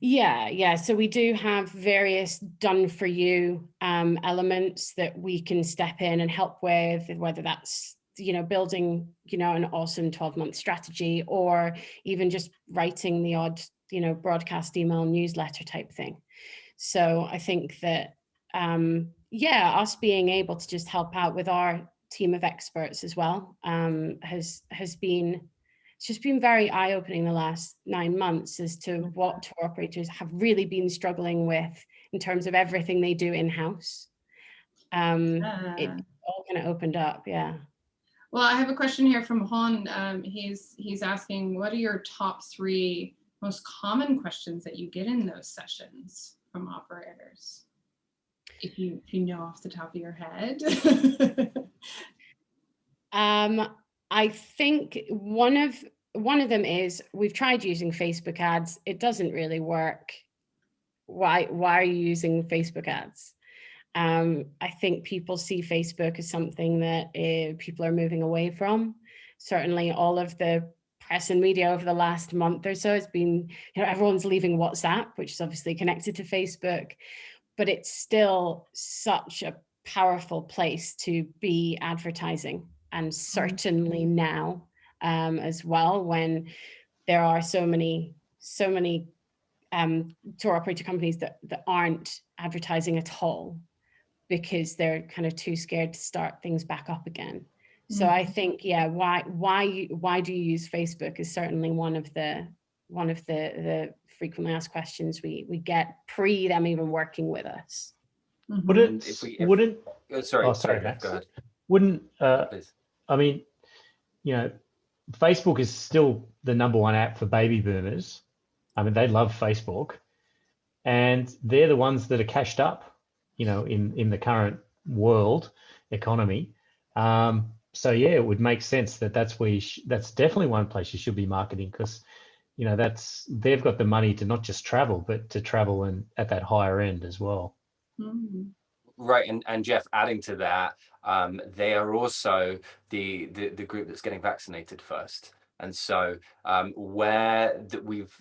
Yeah, yeah. So we do have various done for you um, elements that we can step in and help with, whether that's you know building you know an awesome 12 month strategy or even just writing the odd you know broadcast email newsletter type thing. So I think that um, yeah, us being able to just help out with our team of experts as well um, has has been it's just been very eye-opening the last nine months as to what tour operators have really been struggling with in terms of everything they do in-house. Um, it all kind of opened up, yeah. Well, I have a question here from Hon. Um, he's he's asking, what are your top three most common questions that you get in those sessions from operators? If you if you know off the top of your head. Um, I think one of one of them is we've tried using Facebook ads. It doesn't really work. Why why are you using Facebook ads? Um, I think people see Facebook as something that uh, people are moving away from. Certainly, all of the press and media over the last month or so has been, you know, everyone's leaving WhatsApp, which is obviously connected to Facebook, but it's still such a powerful place to be advertising and certainly now um, as well when there are so many so many um, tour operator companies that that aren't advertising at all because they're kind of too scared to start things back up again. So I think yeah, why why you, why do you use Facebook is certainly one of the one of the the frequently asked questions we we get pre them even working with us. Wouldn't, if we- if- wouldn't, Uh, Sorry, Oh, sorry, sorry, go ahead, wouldn't, uh, please. I mean, you know, Facebook is still the number one app for baby boomers. I mean, they love Facebook and they're the ones that are cashed up, you know, in, in the current world economy. Um, so yeah, it would make sense that that's where you sh- that's definitely one place you should be marketing because, you know, that's, they've got the money to not just travel, but to travel and at that higher end as well. Mhm. Right, and, and Jeff, adding to that, um, they are also the, the the group that's getting vaccinated first. And so um, where that we've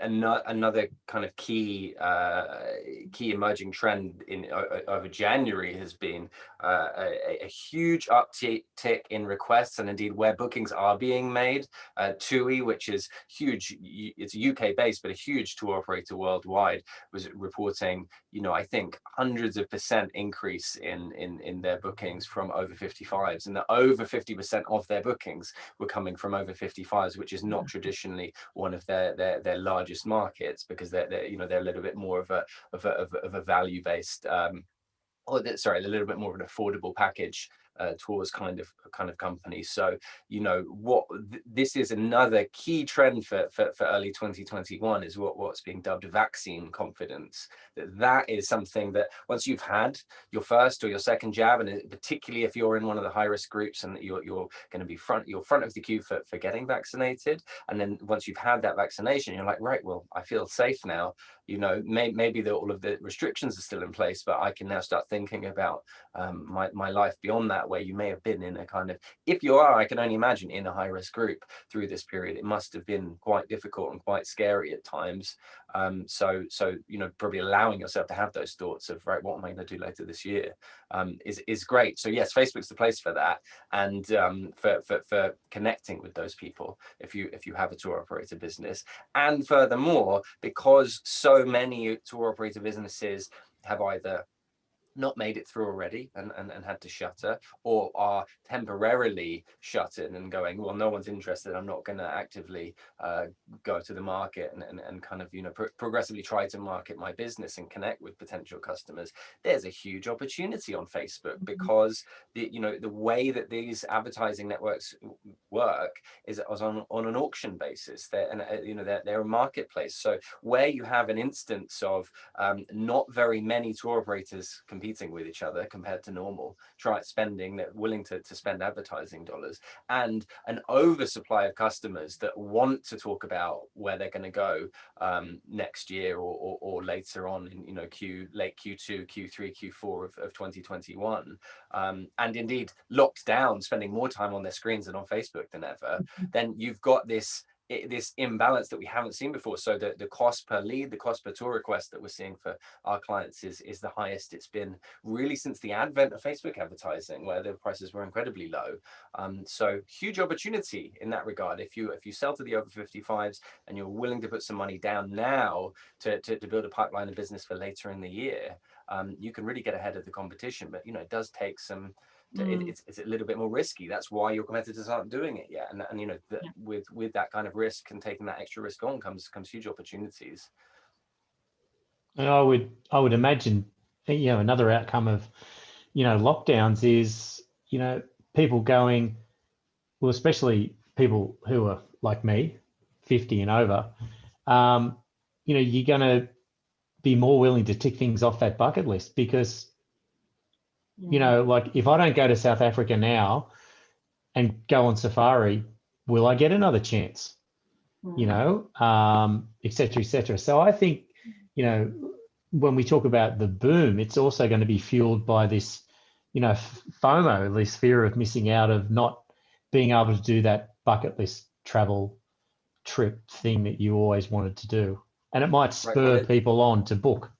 ano- another kind of key uh, key emerging trend in over January has been uh, a, a huge uptick in requests and indeed where bookings are being made. Uh, TUI, which is huge, it's UK based, but a huge tour operator worldwide, was reporting, you know, I think hundreds of percent increase in in in their bookings from over 55s, and that over 50% of their bookings were coming from over 55s, which is not traditionally one of their their, their largest markets because they're, they're you know they're a little bit more of a of a, of a, value based um, or that- sorry, a little bit more of an affordable package uh, tours kind of kind of company. So you know what th- this is another key trend for, for for early 2021 is what what's being dubbed vaccine confidence. That that is something that once you've had your first or your second jab, and particularly if you're in one of the high risk groups and you're you're going to be front you're front of the queue for for getting vaccinated, and then once you've had that vaccination, you're like right, well I feel safe now you know, may, maybe the, all of the restrictions are still in place, but I can now start thinking about um, my, my life beyond that, where you may have been in a kind of, if you are, I can only imagine in a high risk group through this period, it must have been quite difficult and quite scary at times. Um, so, so, you know, probably allowing yourself to have those thoughts of, right, what am I going to do later this year um, is, is great. So yes, Facebook's the place for that. And um, for, for, for connecting with those people, if you, if you have a tour operator business, and furthermore, because so many tour operator businesses have either not made it through already and, and, and had to shutter or are temporarily shutting and going well no one's interested. I'm not going to actively uh, go to the market and, and, and kind of you know pro progressively try to market my business and connect with potential customers. There's a huge opportunity on facebook mm-hmm. because the you know the way that these advertising networks work is on, on an auction basis. They're and uh, you know they're, they're a marketplace. So where you have an instance of um, not very many tour operators competing with each other compared to normal, try spending, they're willing to, to spend advertising dollars, and an oversupply of customers that want to talk about where they're going to go um, next year or, or, or, later on in you know Q late Q2, Q3, Q4 of, of 2021, um, and indeed locked down, spending more time on their screens and on Facebook than ever, mm-hmm. then you've got this this imbalance that we haven't seen before. So the, the cost per lead, the cost per tour request that we're seeing for our clients is, is the highest it's been really since the advent of Facebook advertising, where the prices were incredibly low. Um, so huge opportunity in that regard. If you if you sell to the over 55s and you're willing to put some money down now to, to, to build a pipeline of business for later in the year, um, you can really get ahead of the competition. But you know, it does take some mm. it, it's, it's a little bit more risky. That's why your competitors aren't doing it yet. And, and you know, the, yeah. with with that kind of risk and taking that extra risk on comes comes huge opportunities. And I would I would imagine, you know, another outcome of, you know, lockdowns is, you know, people going, well, especially people who are like me, 50 and over, um, you know, you're going to be more willing to tick things off that bucket list because you know, like if I don't go to South Africa now and go on safari, will I get another chance? You know, um, et cetera, et cetera. So I think, you know, when we talk about the boom, it's also going to be fueled by this, you know, FOMO, this fear of missing out of not being able to do that bucket list travel trip thing that you always wanted to do. And it might spur right. people on to book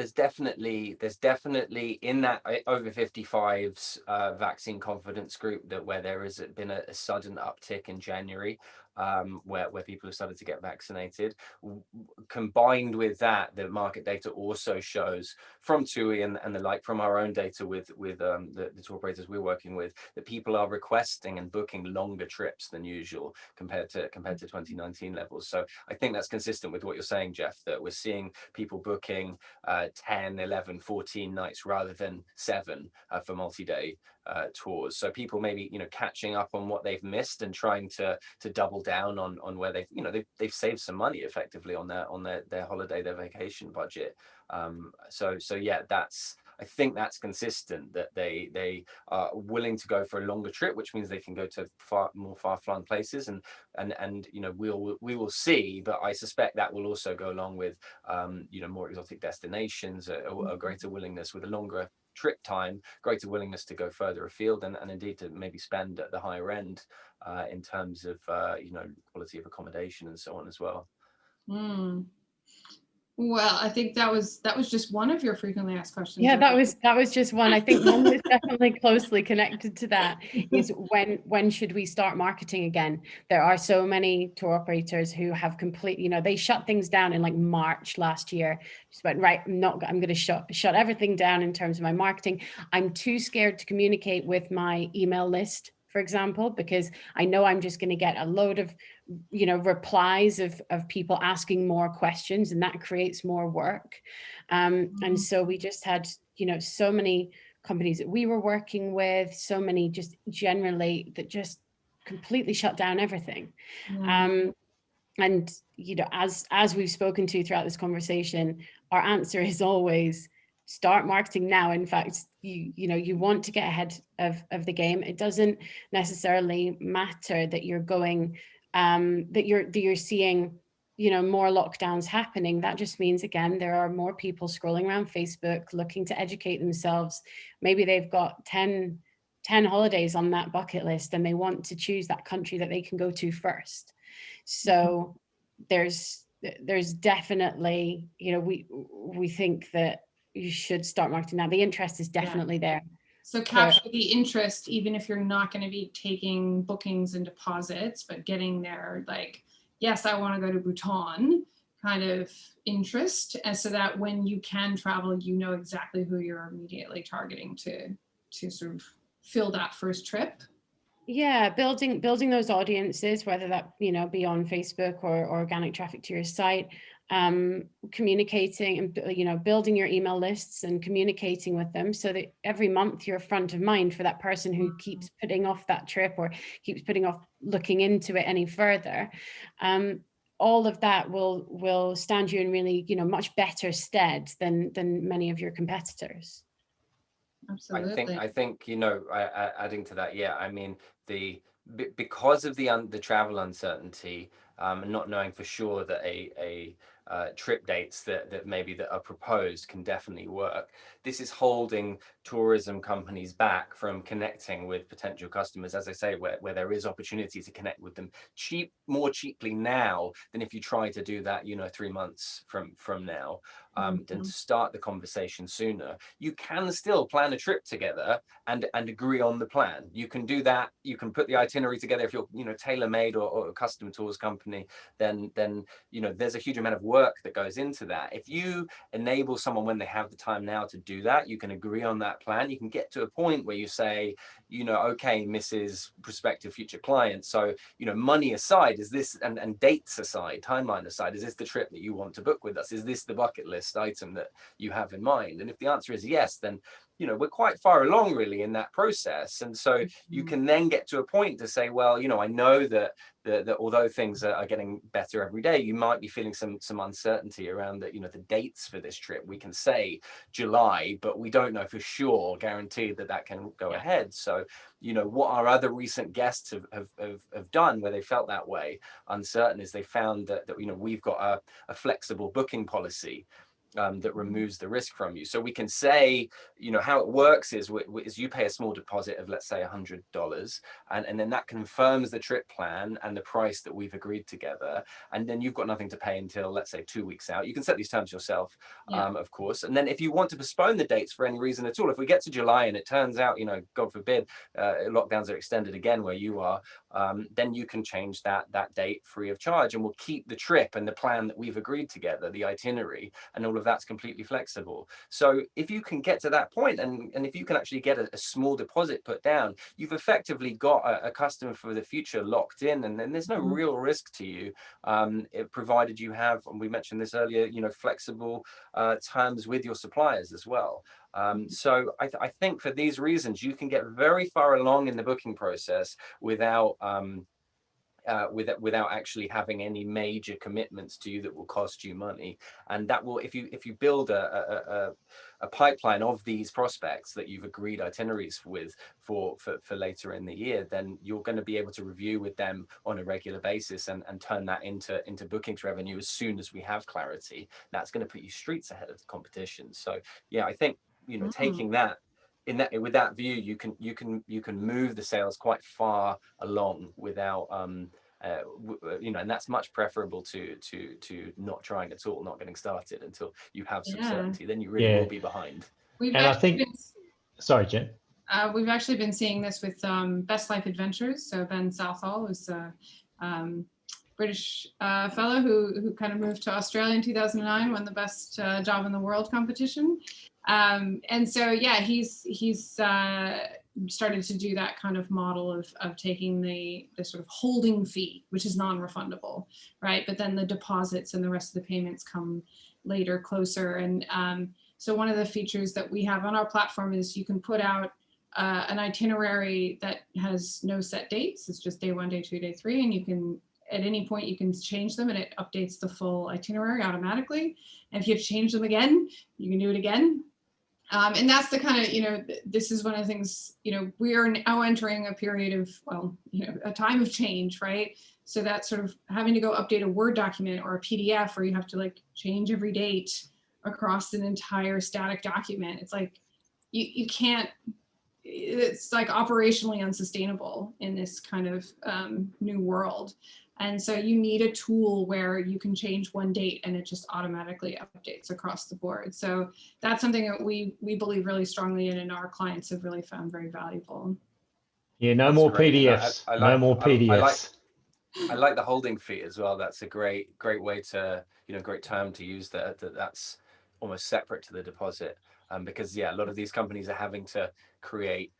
there's definitely there's definitely in that uh, over 55s uh, vaccine confidence group that where there has been a, a sudden uptick in January um, where, where people have started to get vaccinated. Combined with that, the market data also shows from TUI and, and the like from our own data with, with um, the, the tour operators we're working with, that people are requesting and booking longer trips than usual compared to compared to 2019 levels. So I think that's consistent with what you're saying, Jeff, that we're seeing people booking uh, 10, 11, 14 nights rather than seven uh, for multi-day uh, tours. So people maybe you know catching up on what they've missed and trying to to double down on on where they've you know they've they've saved some money effectively on their on their their holiday their vacation budget. Um, so so yeah, that's I think that's consistent that they they are willing to go for a longer trip, which means they can go to far more far-flung places, and and and you know we'll we will see. But I suspect that will also go along with um, you know more exotic destinations, a, a mm-hmm. greater willingness with a longer trip time, greater willingness to go further afield and, and indeed to maybe spend at the higher end uh, in terms of, uh, you know, quality of accommodation and so on as well. Mm. Well, I think that was that was just one of your frequently asked questions. Yeah, that was that was just one. I think one that's definitely closely connected to that is when when should we start marketing again? There are so many tour operators who have complete, you know, they shut things down in like March last year. Just went right, I'm not I'm going to shut shut everything down in terms of my marketing. I'm too scared to communicate with my email list for example, because I know I'm just going to get a load of you know, replies of, of people asking more questions and that creates more work. Um, mm -hmm. And mm-hmm. so we just had, you know, so many companies that we were working with, so many just generally that just completely shut down everything. Um, and, you know, as, as we've spoken to throughout this conversation, our answer is always start marketing now. In fact, you, you know, you want to get ahead of, of the game. It doesn't necessarily matter that you're going um, that you're that you're seeing you know more lockdowns happening that just means again there are more people scrolling around facebook looking to educate themselves maybe they've got 10 10 holidays on that bucket list and they want to choose that country that they can go to first so mm-hmm. there's there's definitely you know we we think that you should start marketing now the interest is definitely yeah. there so capture the interest, even if you're not going to be taking bookings and deposits, but getting there like, yes, I want to go to Bhutan. kind of interest and so that when you can travel, you know exactly who you're immediately targeting to, to sort of fill that first trip. Yeah, building building those audiences, whether that you know be on Facebook or, or organic traffic to your site, um, communicating and you know building your email lists and communicating with them so that every month you're front of mind for that person who keeps Mm-hmm. putting off that trip or keeps putting off looking into it any further. Um, all of that will will stand you in really you know much better stead than than many of your competitors. Absolutely. I think I think you know I, I, adding to that yeah I mean the be- because of the un, the travel uncertainty um, and not knowing for sure that a a uh, trip dates that that maybe that are proposed can definitely work. This is holding tourism companies back from connecting with potential customers, as I say, where, where there is opportunity to connect with them cheap, more cheaply now than if you try to do that, you know, three months from from now, um, than Mhm. to start the conversation sooner. You can still plan a trip together and and agree on the plan. You can do that. You can put the itinerary together if you're, you know, tailor-made or, or a custom tours company. Then then you know there's a huge amount of work that goes into that. If you enable someone when they have the time now to do that, you can agree on that plan. You can get to a point where you say, you know, okay, Mrs. Prospective future client. So, you know, money aside, is this and, and dates aside, timeline aside, is this the trip that you want to book with us? Is this the bucket list item that you have in mind? And if the answer is yes, then you know we're quite far along really in that process and so you Mhm. can then get to a point to say well you know i know that that, that although things are, are getting better every day you might be feeling some some uncertainty around the you know the dates for this trip we can say july but we don't know for sure guaranteed that that can go Yeah. ahead so you know what our other recent guests have, have, have, have done where they felt that way uncertain is they found that, that you know we've got a, a flexible booking policy um, that removes the risk from you. So we can say, you know, how it works is, is you pay a small deposit of, let's say, $100, and, and then that confirms the trip plan and the price that we've agreed together. And then you've got nothing to pay until, let's say, two weeks out. You can set these terms yourself, Yeah. um, of course. And then if you want to postpone the dates for any reason at all, if we get to July and it turns out, you know, God forbid, uh, lockdowns are extended again where you are, um, then you can change that that date free of charge, and we'll keep the trip and the plan that we've agreed together, the itinerary, and all of that's completely flexible. So if you can get to that point, and and if you can actually get a, a small deposit put down, you've effectively got a, a customer for the future locked in, and then there's no Mhm. real risk to you, um, it, provided you have, and we mentioned this earlier, you know, flexible uh, terms with your suppliers as well. Um, so I, th- I think for these reasons, you can get very far along in the booking process without um, uh, without without actually having any major commitments to you that will cost you money. And that will, if you if you build a a, a, a pipeline of these prospects that you've agreed itineraries with for, for for later in the year, then you're going to be able to review with them on a regular basis and and turn that into into bookings revenue as soon as we have clarity. That's going to put you streets ahead of the competition. So yeah, I think you know Mm. taking that in that with that view you can you can you can move the sales quite far along without um uh, uh, you know and that's much preferable to to to not trying at all not getting started until you have some Yeah. certainty then you really Yeah. will be behind We've And I think- been Sorry, Jen. Uh, we've actually been seeing this with um, Best Life Adventures. So Ben Southall is a um, British uh, fellow who, who kind of moved to Australia in 2009, won the best uh, job in the world competition. Um, and so, yeah, he's he's uh, started to do that kind of model of, of taking the, the sort of holding fee, which is non-refundable, right? But then the deposits and the rest of the payments come later, closer. And um, so one of the features that we have on our platform is you can put out uh, an itinerary that has no set dates. It's just day one, day two, day three, and you can at any point you can change them and it updates the full itinerary automatically. And if you change them again, you can do it again. Um, and that's the kind of, you know, this is one of the things, you know, we are now entering a period of, well, you know, a time of change, right? So that sort of having to go update a Word document or a PDF where you have to like change every date across an entire static document. It's like, you, you can't, it's like operationally unsustainable in this kind of um, new world. And so you need a tool where you can change one date and it just automatically updates across the board. So that's something that we we believe really strongly in and our clients have really found very valuable. Yeah, no That's more great. No, I- PDFs. I no like- more I- I PDFs. like- I like the holding fee as well. That's a great, great way to, you know, great term to use that, that that's almost separate to the deposit. Um, because yeah, a lot of these companies are having to create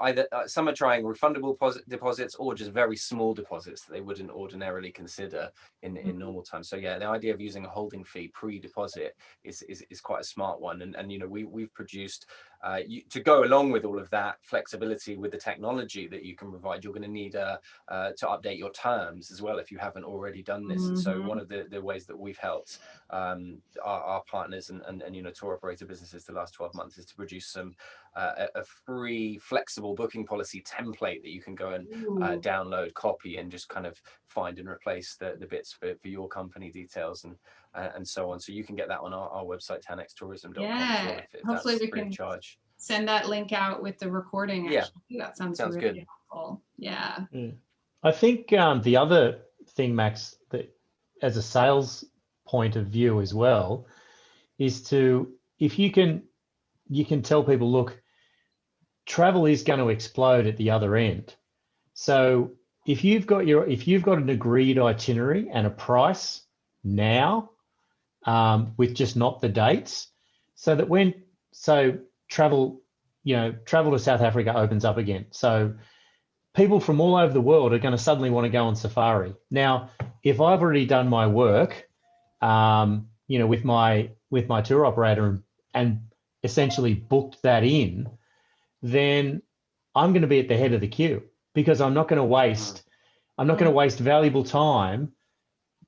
either uh, some are trying refundable deposits or just very small deposits that they wouldn't ordinarily consider in in mm-hmm. normal times so yeah the idea of using a holding fee pre-deposit is, is is quite a smart one and and you know we we've produced uh, you, to go along with all of that flexibility with the technology that you can provide, you're going to need uh, uh, to update your terms as well if you haven't already done this. Mm -hmm. So one mm-hmm. of the, the ways that we've helped um, our, our, partners and, and, and, you know, tour operator businesses the last 12 months is to produce some uh, a, a, free flexible booking policy template that you can go and uh, download, copy, and just kind of find and replace the, the bits for, for your company details and uh, and so on. So you can get that on our, our website, 10xtourism.com. Yeah, well if, if hopefully we can charge. send that link out with the recording. Yeah, that sounds, sounds really good. helpful. Yeah. Mm. I think um, the other thing, Max, that as a sales point of view as well, is to if you can you can tell people, look, travel is going to explode at the other end. So if you've got your if you've got an agreed itinerary and a price now um, with just not the dates. So that when so travel you know travel to south africa opens up again. So people from all over the world are going to suddenly want to go on safari. Now if i've already done my work um, you know with my with my tour operator and, and essentially booked that in then i'm going to be at the head of the queue because i'm not going to waste i'm not going to waste valuable time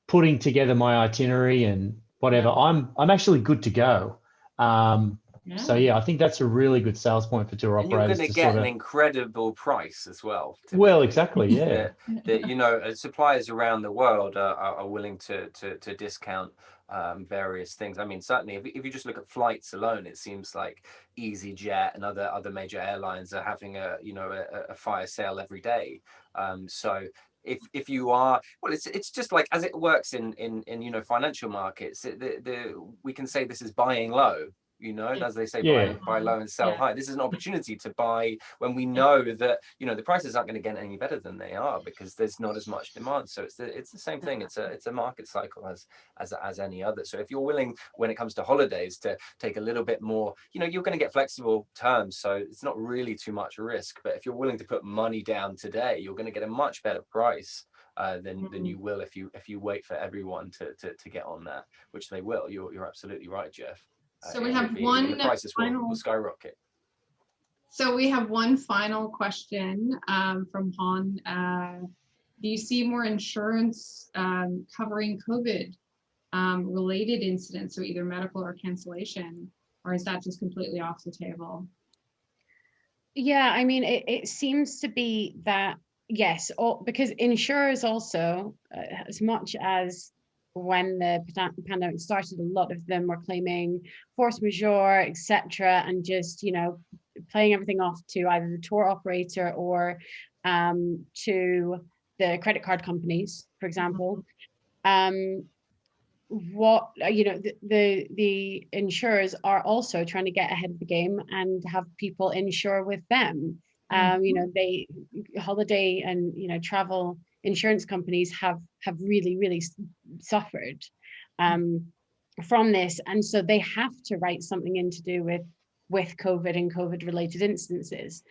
putting together my itinerary and whatever, I'm I'm actually good to go. Um, yeah. So yeah, I think that's a really good sales point for tour and operators. You're going to get sort of... an incredible price as well. Well, exactly, yeah. that, you know, uh, suppliers around the world are, are willing to to, to discount um, various things. I mean, certainly, if, if you just look at flights alone, it seems like EasyJet and other other major airlines are having a you know a, a fire sale every day. Um, so if if you are well it's it's just like as it works in in in you know financial markets the, the we can say this is buying low you know as they say yeah. buy, buy low and sell yeah. high this is an opportunity to buy when we know that you know the prices aren't going to get any better than they are because there's not as much demand so it's the it's the same thing it's a it's a market cycle as as as any other so if you're willing when it comes to holidays to take a little bit more you know you're going to get flexible terms so it's not really too much risk but if you're willing to put money down today you're going to get a much better price uh, than mm -hmm. than you will if you if you wait for everyone to to, to get on that, which they will. You're you're absolutely right, Jeff. So we have one prices final, will, will skyrocket. So we have one final question um, from Han. Uh, do you see more insurance um, covering COVID um, related incidents, so either medical or cancellation, or is that just completely off the table? Yeah, I mean, it, it seems to be that, yes, all, because insurers also, uh, as much as when the pandemic started, a lot of them were claiming force majeure, etc., and just you know playing everything off to either the tour operator or um, to the credit card companies, for example. Um, what you know the, the, the insurers are also trying to get ahead of the game and have people insure with them um you mm-hmm. know they holiday and you know travel insurance companies have have really really suffered um, from this. And so they have to write something in to do with with covid and covid related instances.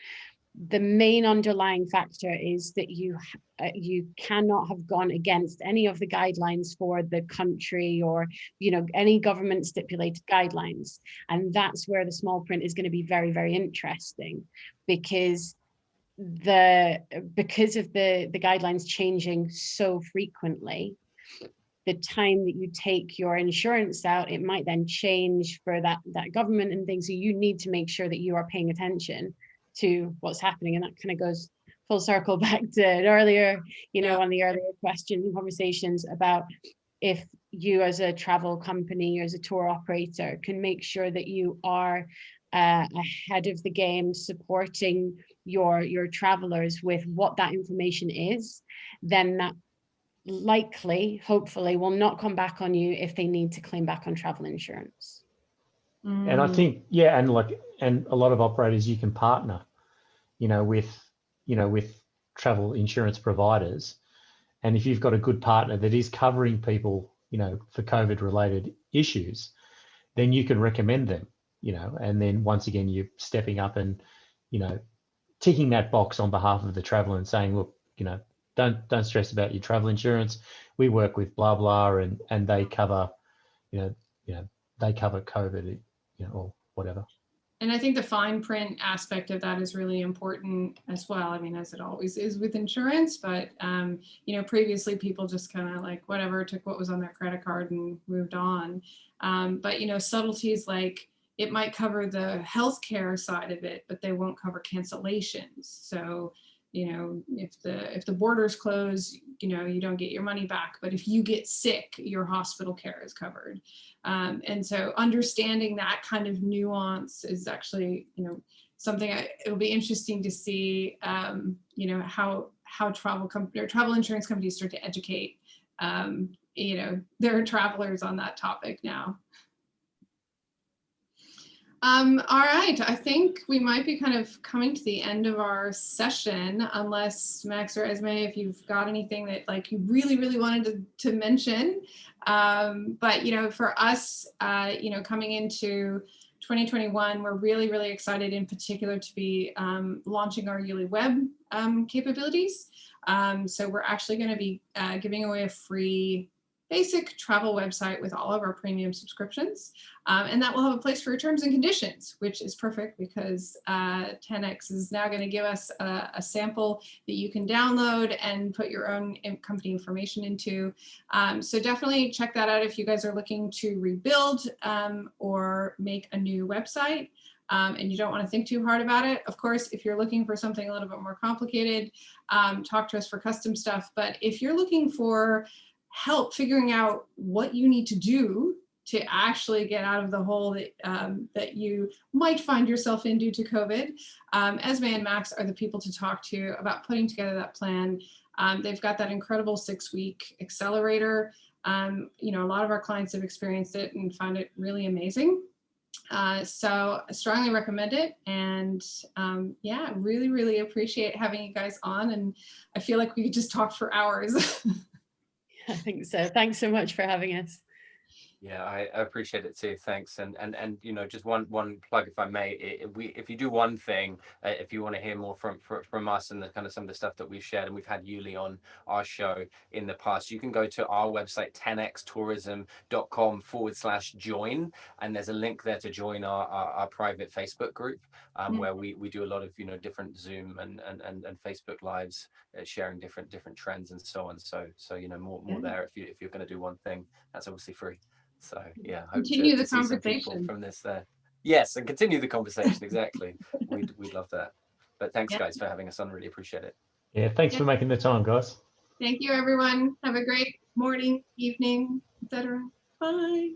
The main underlying factor is that you uh, you cannot have gone against any of the guidelines for the country or you know any government stipulated guidelines. And that's where the small print is going to be very very interesting because the because of the the guidelines changing so frequently the time that you take your insurance out it might then change for that that government and things. So you need to make sure that you are paying attention to what's happening. And that kind of goes full circle back to earlier you know on the earlier questions and conversations about if you as a travel company or as a tour operator can make sure that you are uh, ahead of the game supporting your your travelers with what that information is then that likely hopefully will not come back on you if they need to claim back on travel insurance. And i think yeah and like and a lot of operators you can partner you know with you know with travel insurance providers. And if you've got a good partner that is covering people, you know, for COVID related issues, then you can recommend them, you know, and then once again, you're stepping up and, you know, ticking that box on behalf of the traveler and saying, look, you know, don't don't stress about your travel insurance. We work with blah blah, and and they cover, you know, you know, they cover COVID, you know, or whatever. And I think the fine print aspect of that is really important as well. I mean, as it always is with insurance, but um, you know, previously people just kind of like whatever took what was on their credit card and moved on. Um, but you know, subtleties like it might cover the healthcare side of it, but they won't cover cancellations. So you know, if the if the borders close, you know, you don't get your money back. But if you get sick, your hospital care is covered. Um, and so understanding that kind of nuance is actually, you know, something I, it'll be interesting to see, um, you know, how how travel company or travel insurance companies start to educate, um, you know, their travelers on that topic now. Um, all right, I think we might be kind of coming to the end of our session, unless Max or Esme, if you've got anything that like you really, really wanted to, to mention. Um, but, you know, for us, uh, you know, coming into 2021, we're really, really excited in particular to be um, launching our YouLi Web um, capabilities. Um, so we're actually going to be uh, giving away a free basic travel website with all of our premium subscriptions. Um, and that will have a place for your terms and conditions, which is perfect because uh, 10x is now going to give us a, a, sample that you can download and put your own company information into. Um, so definitely check that out if you guys are looking to rebuild um, or make a new website. Um, and you don't want to think too hard about it. Of course, if you're looking for something a little bit more complicated, um, talk to us for custom stuff. But if you're looking for help figuring out what you need to do to actually get out of the hole that, um, that you might find yourself in due to COVID. Um, Esme and Max are the people to talk to about putting together that plan. Um, they've got that incredible six week accelerator. Um, you know, a lot of our clients have experienced it and found it really amazing. Uh, so I strongly recommend it. And um, yeah, really, really appreciate having you guys on. And I feel like we could just talk for hours. I think so. Thanks so much for having us. Yeah, I appreciate it too. Thanks. And and and you know, just one one plug, if I may. If we if you do one thing, uh, if you want to hear more from, from from us and the kind of some of the stuff that we've shared, and we've had YouLi on our show in the past, you can go to our website 10xtourism.com forward slash join, and there's a link there to join our our, our private Facebook group, um, mm where we we do a lot of you know different Zoom and and and, and Facebook lives, uh, sharing different different trends and so on. So so you know more more there if you if you're going to do one thing, that's obviously free. So yeah, continue to, the to conversation from this there. Yes, and continue the conversation. Exactly. we'd we'd love that. But thanks guys for having us on. Really appreciate it. Yeah, thanks for making the time, guys. Thank you, everyone. Have a great morning, evening, etc. Bye.